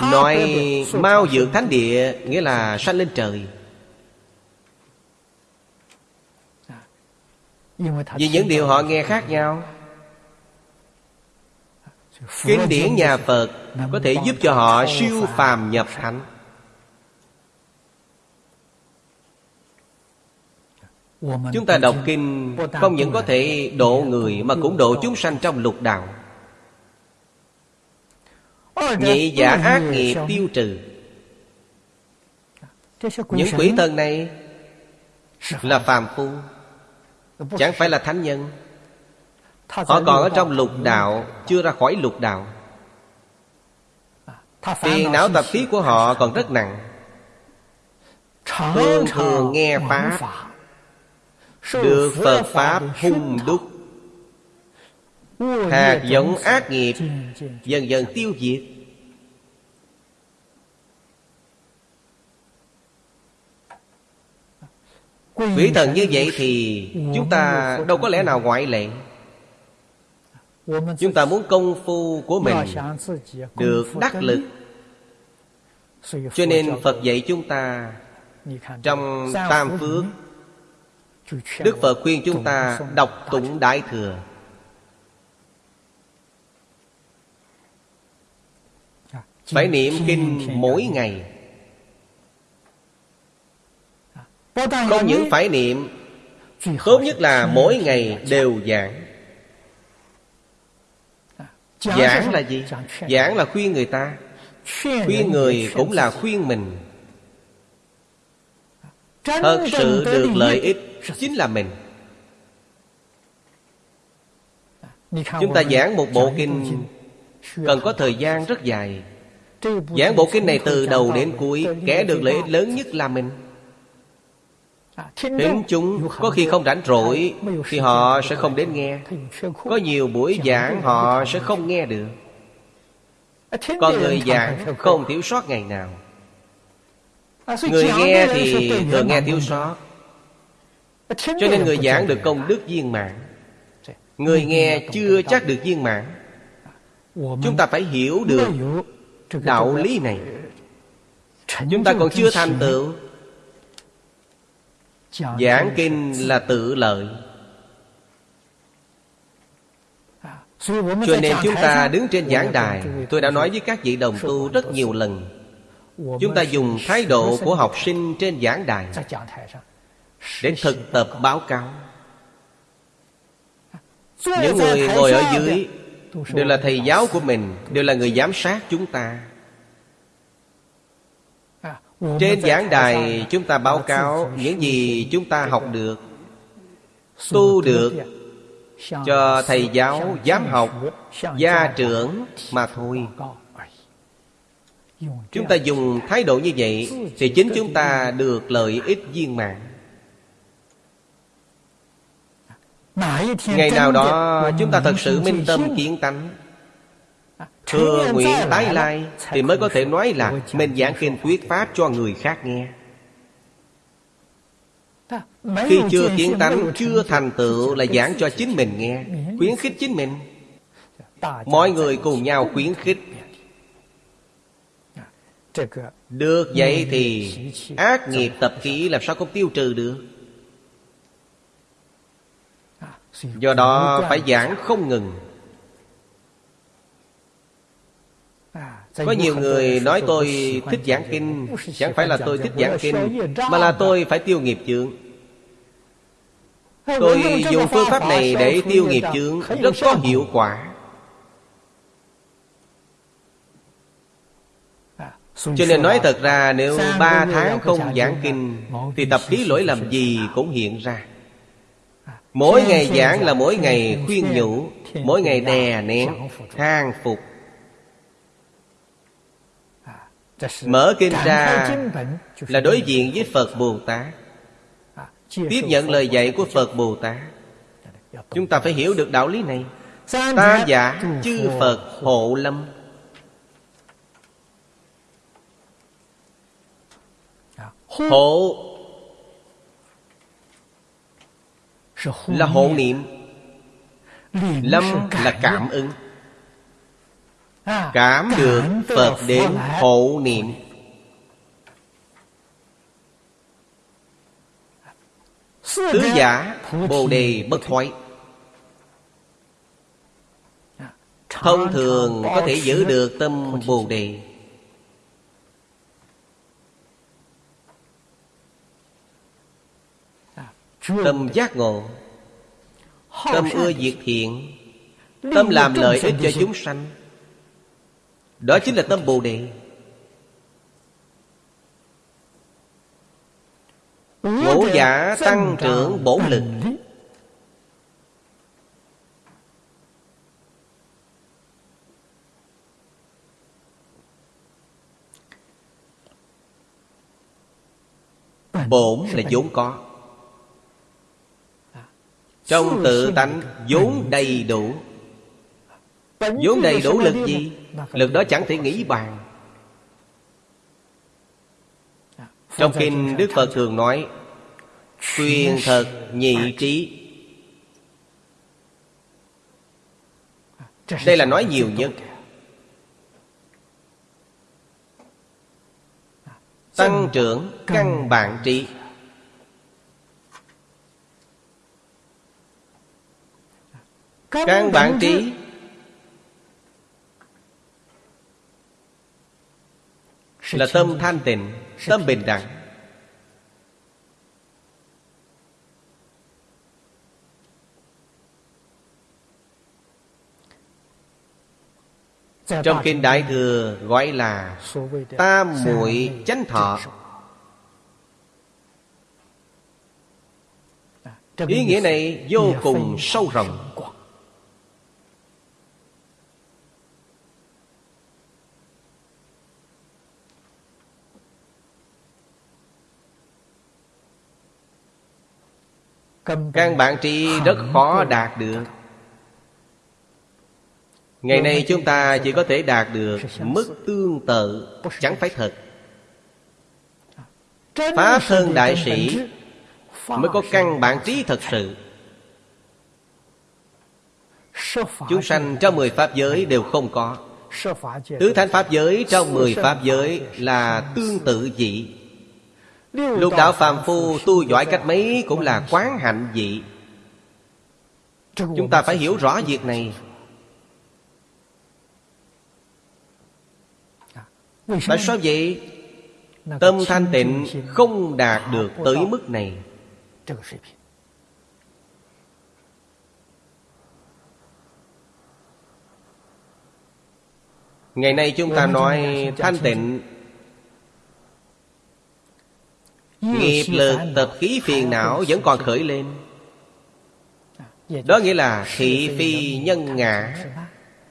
Nói mau dược thánh địa Nghĩa là sanh lên trời. Vì những điều họ nghe khác nhau. Kinh điển nhà Phật Có thể giúp cho họ siêu phàm nhập thánh. Chúng ta đọc kinh Không những có thể độ người Mà cũng độ chúng sanh trong lục đạo Nhị giả ác nghiệp tiêu trừ. Những quỷ thần này Là phàm phu Chẳng phải là thánh nhân. Họ còn ở trong lục đạo Chưa ra khỏi lục đạo. Phiền não tập khí của họ còn rất nặng. Thường thường nghe Pháp. Được Phật Pháp hung đúc. Hạt giống ác nghiệp Dần dần tiêu diệt Quỷ thần như vậy thì Chúng ta đâu có lẽ nào ngoại lệ. Chúng ta muốn công phu của mình được đắc lực. Cho nên Phật dạy chúng ta Trong Tam Phước. Đức Phật khuyên chúng ta đọc tụng Đại Thừa. Phải niệm kinh mỗi ngày Không những phải niệm. Tốt nhất là mỗi ngày đều giảng. Giảng là gì? Giảng là khuyên người ta. Khuyên người cũng là khuyên mình. Thật sự được lợi ích Chính là mình. Chúng ta giảng một bộ kinh Cần có thời gian rất dài. Giảng bộ kinh này từ đầu đến cuối Kẻ được lợi ích lớn nhất là mình Đến chúng có khi không rảnh rỗi Thì họ sẽ không đến nghe. Có nhiều buổi giảng họ sẽ không nghe được. Còn người giảng không thiếu sót ngày nào. Người nghe thì thường nghe thiếu sót. Cho nên người giảng được công đức viên mãn. Người nghe chưa chắc được viên mãn. Chúng ta phải hiểu được đạo lý này. Chúng ta còn chưa thành tựu Giảng kinh là tự lợi. Cho nên chúng ta đứng trên giảng đài. Tôi đã nói với các vị đồng tu rất nhiều lần. Chúng ta dùng thái độ của học sinh trên giảng đài Để thực tập báo cáo. Những người ngồi ở dưới Đều là thầy giáo của mình Đều là người giám sát chúng ta trên giảng đài chúng ta báo cáo những gì chúng ta học được Tu được Cho thầy giáo, giám học, gia trưởng mà thôi. Chúng ta dùng thái độ như vậy Thì chính chúng ta được lợi ích viên mạng Ngày nào đó chúng ta thật sự minh tâm kiến tánh Thừa nguyện tái lai Thì mới có thể nói là Mình giảng kinh thuyết pháp cho người khác nghe. Khi chưa kiến tánh Chưa thành tựu là giảng cho chính mình nghe Khuyến khích chính mình. Mọi người cùng nhau khuyến khích. Được vậy thì Ác nghiệp tập khí làm sao không tiêu trừ được? Do đó phải giảng không ngừng Có nhiều người nói tôi thích giảng kinh Chẳng phải là tôi thích giảng kinh Mà là tôi phải tiêu nghiệp chướng. Tôi dùng phương pháp này để tiêu nghiệp chướng Rất có hiệu quả. Cho nên nói thật ra Nếu ba tháng không giảng kinh Thì tập khí lỗi lầm gì cũng hiện ra. Mỗi ngày giảng là mỗi ngày khuyên nhủ Mỗi ngày đè nén Thang phục Mở kinh ra Là đối diện với Phật Bồ Tát. Tiếp nhận lời dạy của Phật Bồ Tát. Chúng ta phải hiểu được đạo lý này. Ta giả chư Phật hộ lâm. Hộ Là hộ niệm. Lâm là cảm ứng Cảm được Phật đến hộ niệm. Tứ giả Bồ đề bất thoái. Thông thường có thể giữ được tâm Bồ đề. Tâm giác ngộ. Tâm ưa diệt thiện Tâm làm lợi ích cho chúng sanh đó chính là tâm Bồ Đề. Ngũ giả tăng trưởng bổn lực. Bổn là vốn có. Trong tự tánh vốn đầy đủ vốn đầy đủ lực gì? lực đó chẳng thể nghĩ bàn trong kinh đức phật thường nói quyền thật nhị trí. Đây là nói nhiều nhất. Tăng trưởng căn bản trí. Căn bản trí Là tâm thanh tịnh Tâm bình đẳng. Trong Kinh Đại Thừa gọi là Tam muội chánh thọ. Ý nghĩa này vô cùng sâu rộng Căn bản tri rất khó đạt được. Ngày nay chúng ta chỉ có thể đạt được Mức tương tự Chẳng phải thật. Pháp thân đại sĩ Mới có căn bản trí thật sự. Chúng sanh trong mười pháp giới đều không có. Tứ thánh pháp giới trong mười pháp giới là tương tự dị Lục đạo phàm phu tu giỏi cách mấy cũng là quán hạnh dị Chúng ta phải hiểu rõ việc này. Tại sao vậy? Tâm thanh tịnh không đạt được tới mức này. Ngày nay chúng ta nói thanh tịnh Nghiệp lực tập khí phiền não vẫn còn khởi lên. Đó nghĩa là thị phi nhân ngã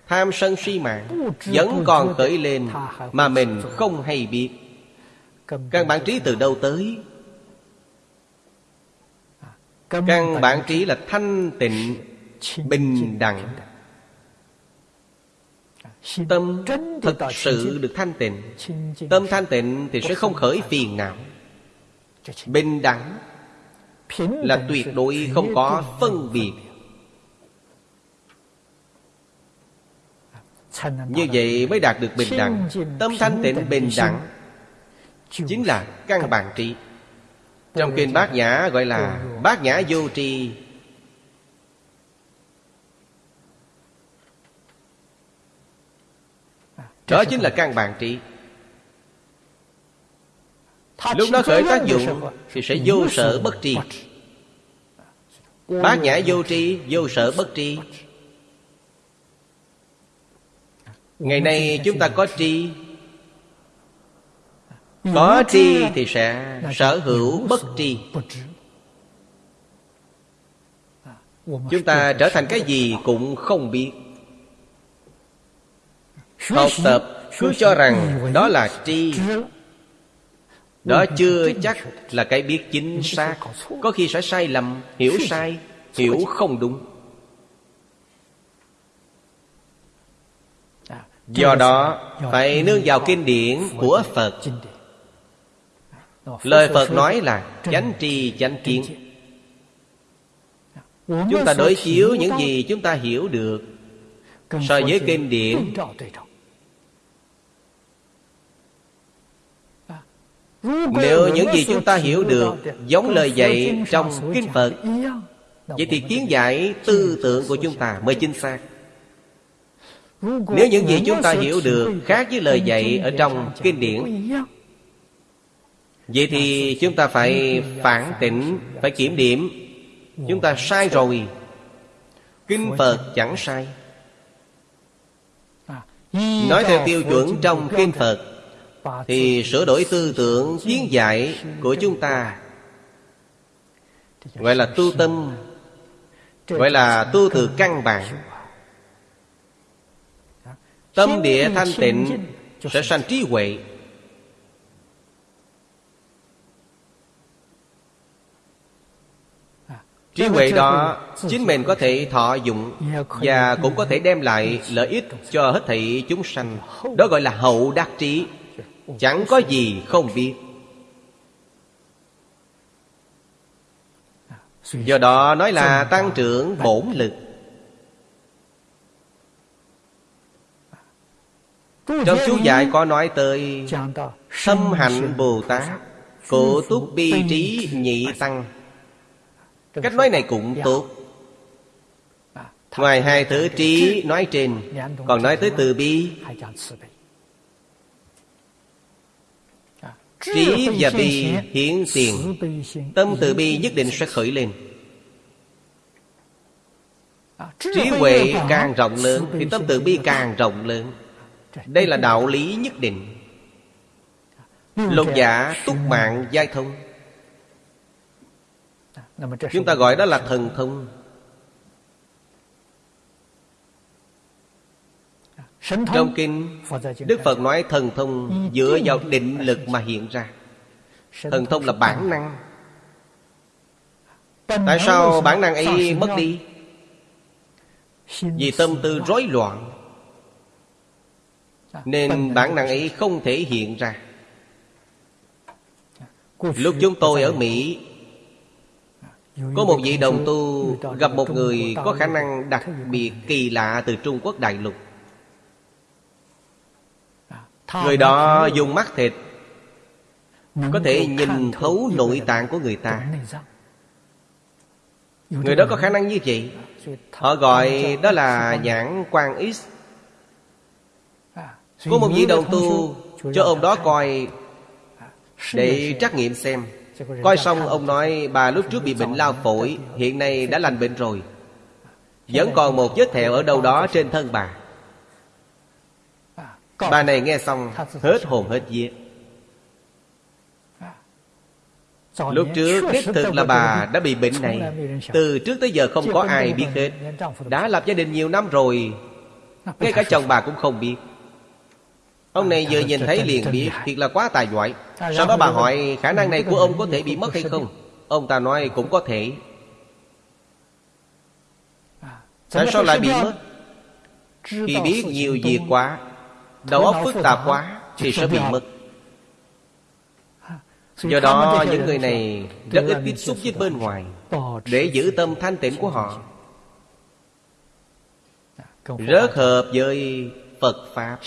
Tham sân si mạng Vẫn còn khởi lên Mà mình không hay biết. Căn bản trí từ đâu tới? Căn bản trí là thanh tịnh Bình đẳng. Tâm thật sự được thanh tịnh. Tâm thanh tịnh thì sẽ không khởi phiền não Bình đẳng Là tuyệt đối không có phân biệt. Như vậy mới đạt được bình đẳng. Tâm thanh tịnh bình đẳng Chính là căn bản trí. Trong kinh bát nhã gọi là Bát nhã vô tri. Đó chính là căn bản trí Lúc nó khởi tác dụng Thì sẽ vô sở bất tri. Bát nhã vô tri Vô sở bất tri. Ngày nay chúng ta có tri. Có tri thì sẽ sở hữu bất tri. Chúng ta trở thành cái gì cũng không biết. Học tập cứ cho rằng đó là tri Đó chưa chắc là cái biết chính xác. Có khi sẽ sai lầm, hiểu sai, hiểu không đúng. Do đó phải nương vào kinh điển của Phật. Lời Phật nói là chánh tri chánh kiến. Chúng ta đối chiếu những gì chúng ta hiểu được. So với kinh điển Nếu những gì chúng ta hiểu được Giống lời dạy trong Kinh Phật Vậy thì kiến giải tư tưởng của chúng ta mới chính xác. Nếu những gì chúng ta hiểu được Khác với lời dạy ở trong kinh điển Vậy thì chúng ta phải phản tỉnh Phải kiểm điểm. Chúng ta sai rồi. Kinh Phật chẳng sai. Nói theo tiêu chuẩn trong Kinh Phật thì sửa đổi tư tưởng kiến giải của chúng ta Gọi là tu tâm, Gọi là tu từ căn bản. Tâm địa thanh tịnh Sẽ sanh trí huệ. Trí huệ đó Chính mình có thể thọ dụng Và cũng có thể đem lại lợi ích Cho hết thảy chúng sanh. Đó gọi là hậu đắc trí. Chẳng có gì không biết. Do đó nói là tăng trưởng bổn lực. Trong chú giải có nói tới Thâm hạnh Bồ Tát, Cổ túc bi trí nhị tăng. Cách nói này cũng tốt. Ngoài hai thứ trí nói trên, Còn nói tới từ bi. Trí và bi hiển tiền. Tâm từ bi nhất định sẽ khởi lên. Trí huệ càng rộng lớn Thì tâm từ bi càng rộng lớn. Đây là đạo lý nhất định. Lục giả túc mạng giai thông. Chúng ta gọi đó là thần thông Trong kinh Đức Phật nói thần thông Dựa vào định lực mà hiện ra. Thần thông là bản năng. Tại sao bản năng ấy mất đi? Vì tâm tư rối loạn. Nên bản năng ấy không thể hiện ra. Lúc chúng tôi ở Mỹ Có một vị đồng tu Gặp một người có khả năng đặc biệt kỳ lạ Từ Trung Quốc đại lục Người đó dùng mắt thịt. Có thể nhìn thấu nội tạng của người ta. Người đó có khả năng như vậy. Họ gọi đó là nhãn quan X. Có một vị đồng tu Cho ông đó coi Để trắc nghiệm xem. Coi xong ông nói Bà lúc trước bị bệnh lao phổi Hiện nay đã lành bệnh rồi. Vẫn còn một vết thẹo ở đâu đó trên thân bà Bà này nghe xong Hết hồn hết vía. Lúc trước đích thực là bà đã bị bệnh này. Từ trước tới giờ không có ai biết hết. Đã lập gia đình nhiều năm rồi Ngay cả chồng bà cũng không biết. Ông này vừa nhìn thấy liền biết Thiệt là quá tài giỏi. Sau đó bà hỏi khả năng này của ông có thể bị mất hay không? Ông ta nói cũng có thể. Tại sao lại bị mất? Khi biết nhiều việc quá Đầu óc phức tạp quá Thì sẽ bị mất Do đó những người này Rất ít tiếp xúc với bên ngoài Để giữ tâm thanh tịnh của họ. Rất hợp với Phật Pháp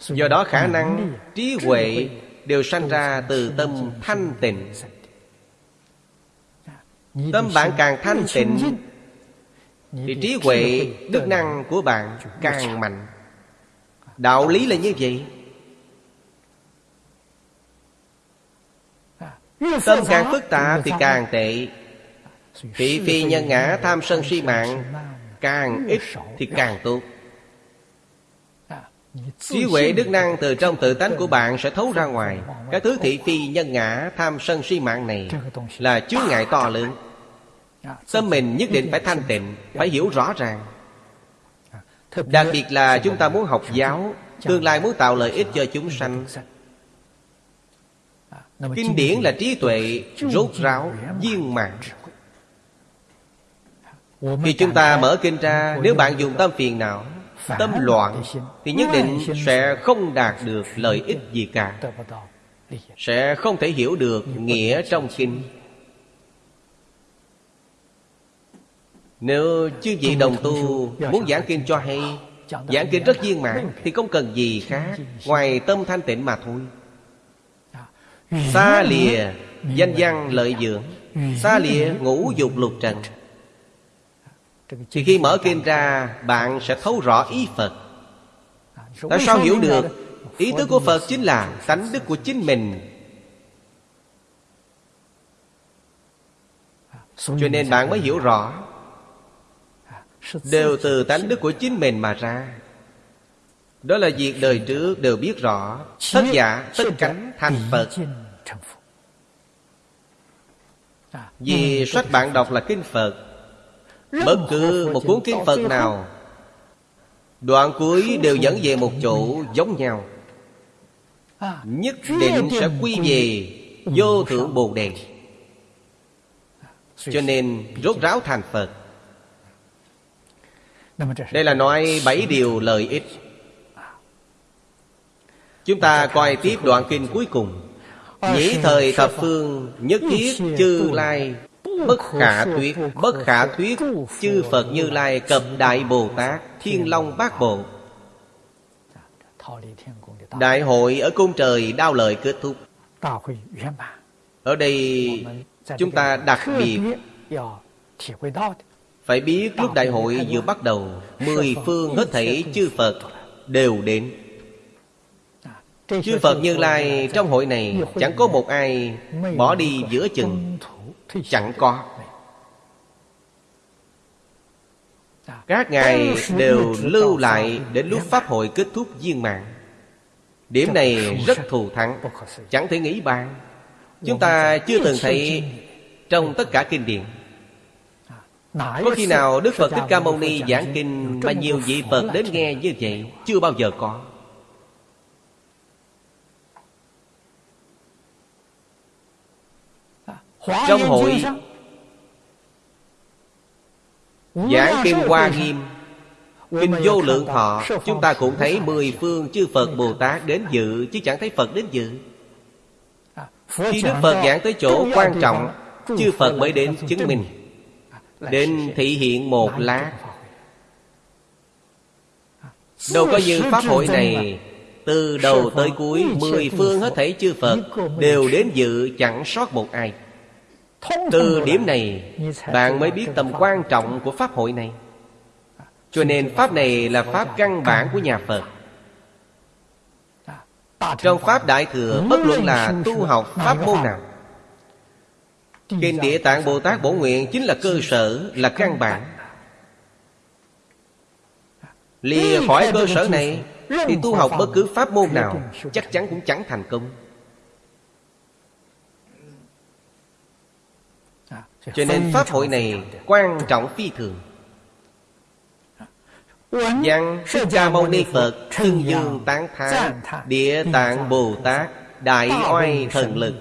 Do đó khả năng trí huệ Đều sanh ra từ tâm thanh tịnh. Tâm bạn càng thanh tịnh thì trí huệ đức năng của bạn càng mạnh. Đạo lý là như vậy. Tâm càng phức tạp thì càng tệ. Thị phi nhân ngã tham sân si mạng càng ít thì càng tốt. Trí huệ đức năng từ trong tự tánh của bạn sẽ thấu ra ngoài. các thứ thị phi nhân ngã tham sân si mạng này là chướng ngại to lớn Tâm mình nhất định phải thanh tịnh Phải hiểu rõ ràng. Đặc biệt là chúng ta muốn học giáo Tương lai muốn tạo lợi ích cho chúng sanh. Kinh điển là trí tuệ Rốt ráo viên mạng Khi chúng ta mở kinh ra Nếu bạn dùng tâm phiền não Tâm loạn Thì nhất định sẽ không đạt được lợi ích gì cả. Sẽ không thể hiểu được nghĩa trong kinh Nếu chư vị đồng tu Muốn giảng kinh cho hay Giảng kinh rất viên mãn Thì không cần gì khác Ngoài tâm thanh tịnh mà thôi. Xa lìa Danh văn lợi dưỡng Xa lìa ngũ dục lục trần. Thì khi mở kinh ra Bạn sẽ thấu rõ ý Phật. Tại sao hiểu được Ý tứ của Phật chính là tánh đức của chính mình. Cho nên bạn mới hiểu rõ Đều từ tánh đức của chính mình mà ra. Đó là việc đời trước đều biết rõ. Tất giả tất cánh thành Phật. Vì sách bạn đọc là Kinh Phật. Bất cứ một cuốn Kinh Phật nào Đoạn cuối đều dẫn về một chỗ giống nhau. Nhất định sẽ quy về Vô thượng Bồ Đề. Cho nên rốt ráo thành Phật đây là nói bảy điều lợi ích. Chúng ta coi tiếp đoạn kinh cuối cùng. Nhĩ thời thập phương Nhất thiết chư lai. Bất khả thuyết Bất khả thuyết Chư Phật Như Lai cập Đại Bồ Tát Thiên Long Bát Bộ. Đại hội ở cung trời đao lợi kết thúc. Ở đây chúng ta đặc biệt Phải biết lúc đại hội vừa bắt đầu Mười phương hết thảy chư Phật đều đến. Chư Phật Như Lai trong hội này Chẳng có một ai bỏ đi giữa chừng. Chẳng có. Các ngài đều lưu lại Đến lúc Pháp hội kết thúc viên mạng Điểm này rất thù thắng Chẳng thể nghĩ bàn. Chúng ta chưa từng thấy Trong tất cả kinh điển Có khi nào Đức Phật Thích Ca Mâu Ni giảng kinh Mà nhiều vị Phật đến nghe như vậy Chưa bao giờ có. Trong hội Giảng Kim Hoa Nghiêm Kinh Vô Lượng Thọ Chúng ta cũng thấy mười phương chư Phật Bồ Tát đến dự Chứ chẳng thấy Phật đến dự. Khi Đức Phật giảng tới chỗ quan trọng Chư Phật mới đến chứng minh Đến thị hiện một lát Đâu có như Pháp hội này. Từ đầu tới cuối Mười phương hết thảy chư Phật Đều đến dự chẳng sót một ai. Từ điểm này Bạn mới biết tầm quan trọng của Pháp hội này. Cho nên Pháp này là Pháp căn bản của nhà Phật. Trong Pháp Đại Thừa Bất luận là tu học Pháp môn nào Kinh Địa Tạng Bồ Tát Bổ Nguyện Chính là cơ sở, là căn bản. Lìa khỏi cơ sở này Thì tu học bất cứ pháp môn nào Chắc chắn cũng chẳng thành công. Cho nên Pháp hội này quan trọng phi thường. Văn Thích Ca Mâu Ni Phật Thân dương tán thán Địa tạng Bồ Tát Đại oai thần lực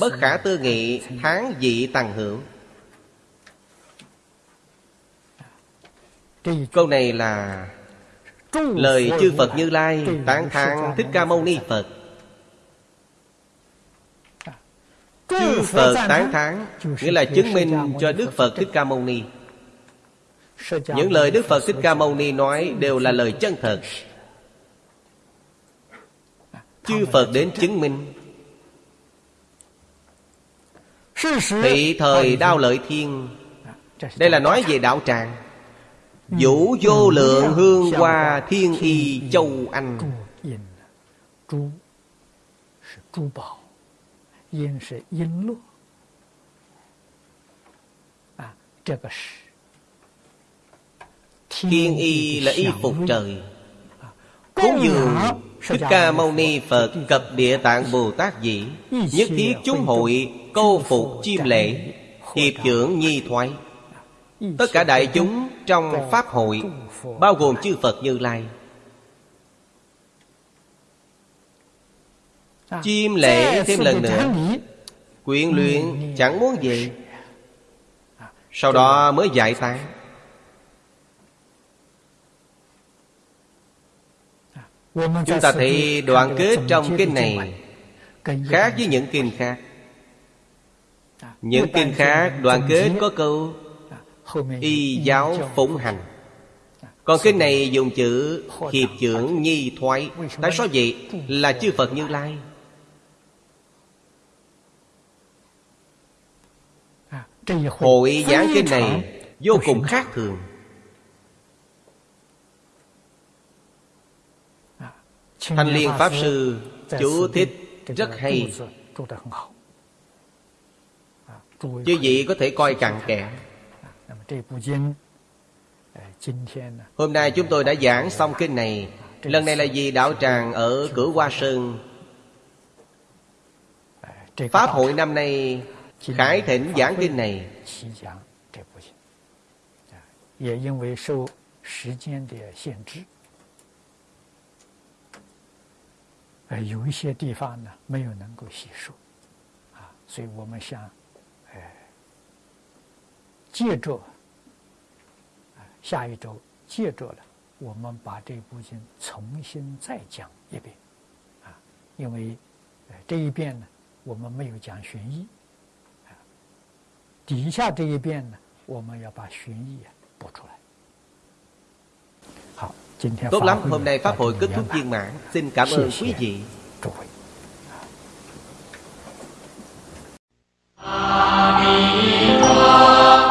Bất khả tư nghị, Tháng dị tăng hữu Câu này là Lời chư Phật Như Lai Tán thán Thích Ca Mâu Ni Phật. Chư Phật tán thán Nghĩa là chứng minh cho Đức Phật Thích Ca Mâu Ni. Những lời Đức Phật Thích Ca Mâu Ni nói Đều là lời chân thật. Chư Phật đến chứng minh Thị thời đao lợi thiên. Đây là nói về đạo tràng. Vũ vô lượng hương hoa thiên y châu Anh. Thiên y là y phục trời. Cúng dường Thích Ca Mâu Ni Phật cập địa tạng Bồ Tát dị Nhất thiết chúng hội câu phục chim lễ Hiệp trưởng nhi thoái. Tất cả đại chúng trong Pháp hội Bao gồm chư Phật Như Lai. Chim lễ thêm lần nữa. Quyện luyện chẳng muốn gì Sau đó mới giải tán Chúng ta thấy đoạn kết trong kinh này Khác với những kinh khác. Những kinh khác đoạn kết có câu Y giáo phụng hành. Còn kinh này dùng chữ Hiệp trưởng nhi thoái. Tại sao vậy? Là chư Phật Như Lai. Hội giảng kinh này vô cùng khác thường Thanh Liên Pháp Sư chú thích rất hay. Chứ gì có thể coi cặn kẽ. Hôm nay chúng tôi đã giảng xong kinh này. Lần này là vì đạo tràng ở cửa Hoa Sơn. Pháp hội năm nay Khải thịnh giảng kinh này. 也呃，有一些地方呢没有能够吸收，啊，所以我们想，哎，借着，下一周借着了，我们把这部经重新再讲一遍，啊，因为，这一遍呢，我们没有讲玄义。啊底下这一遍呢，我们要把玄义啊补出来。Tốt lắm, hôm nay Pháp hội kết thúc viên mãn. Xin cảm ơn quý vị. Ami Hoa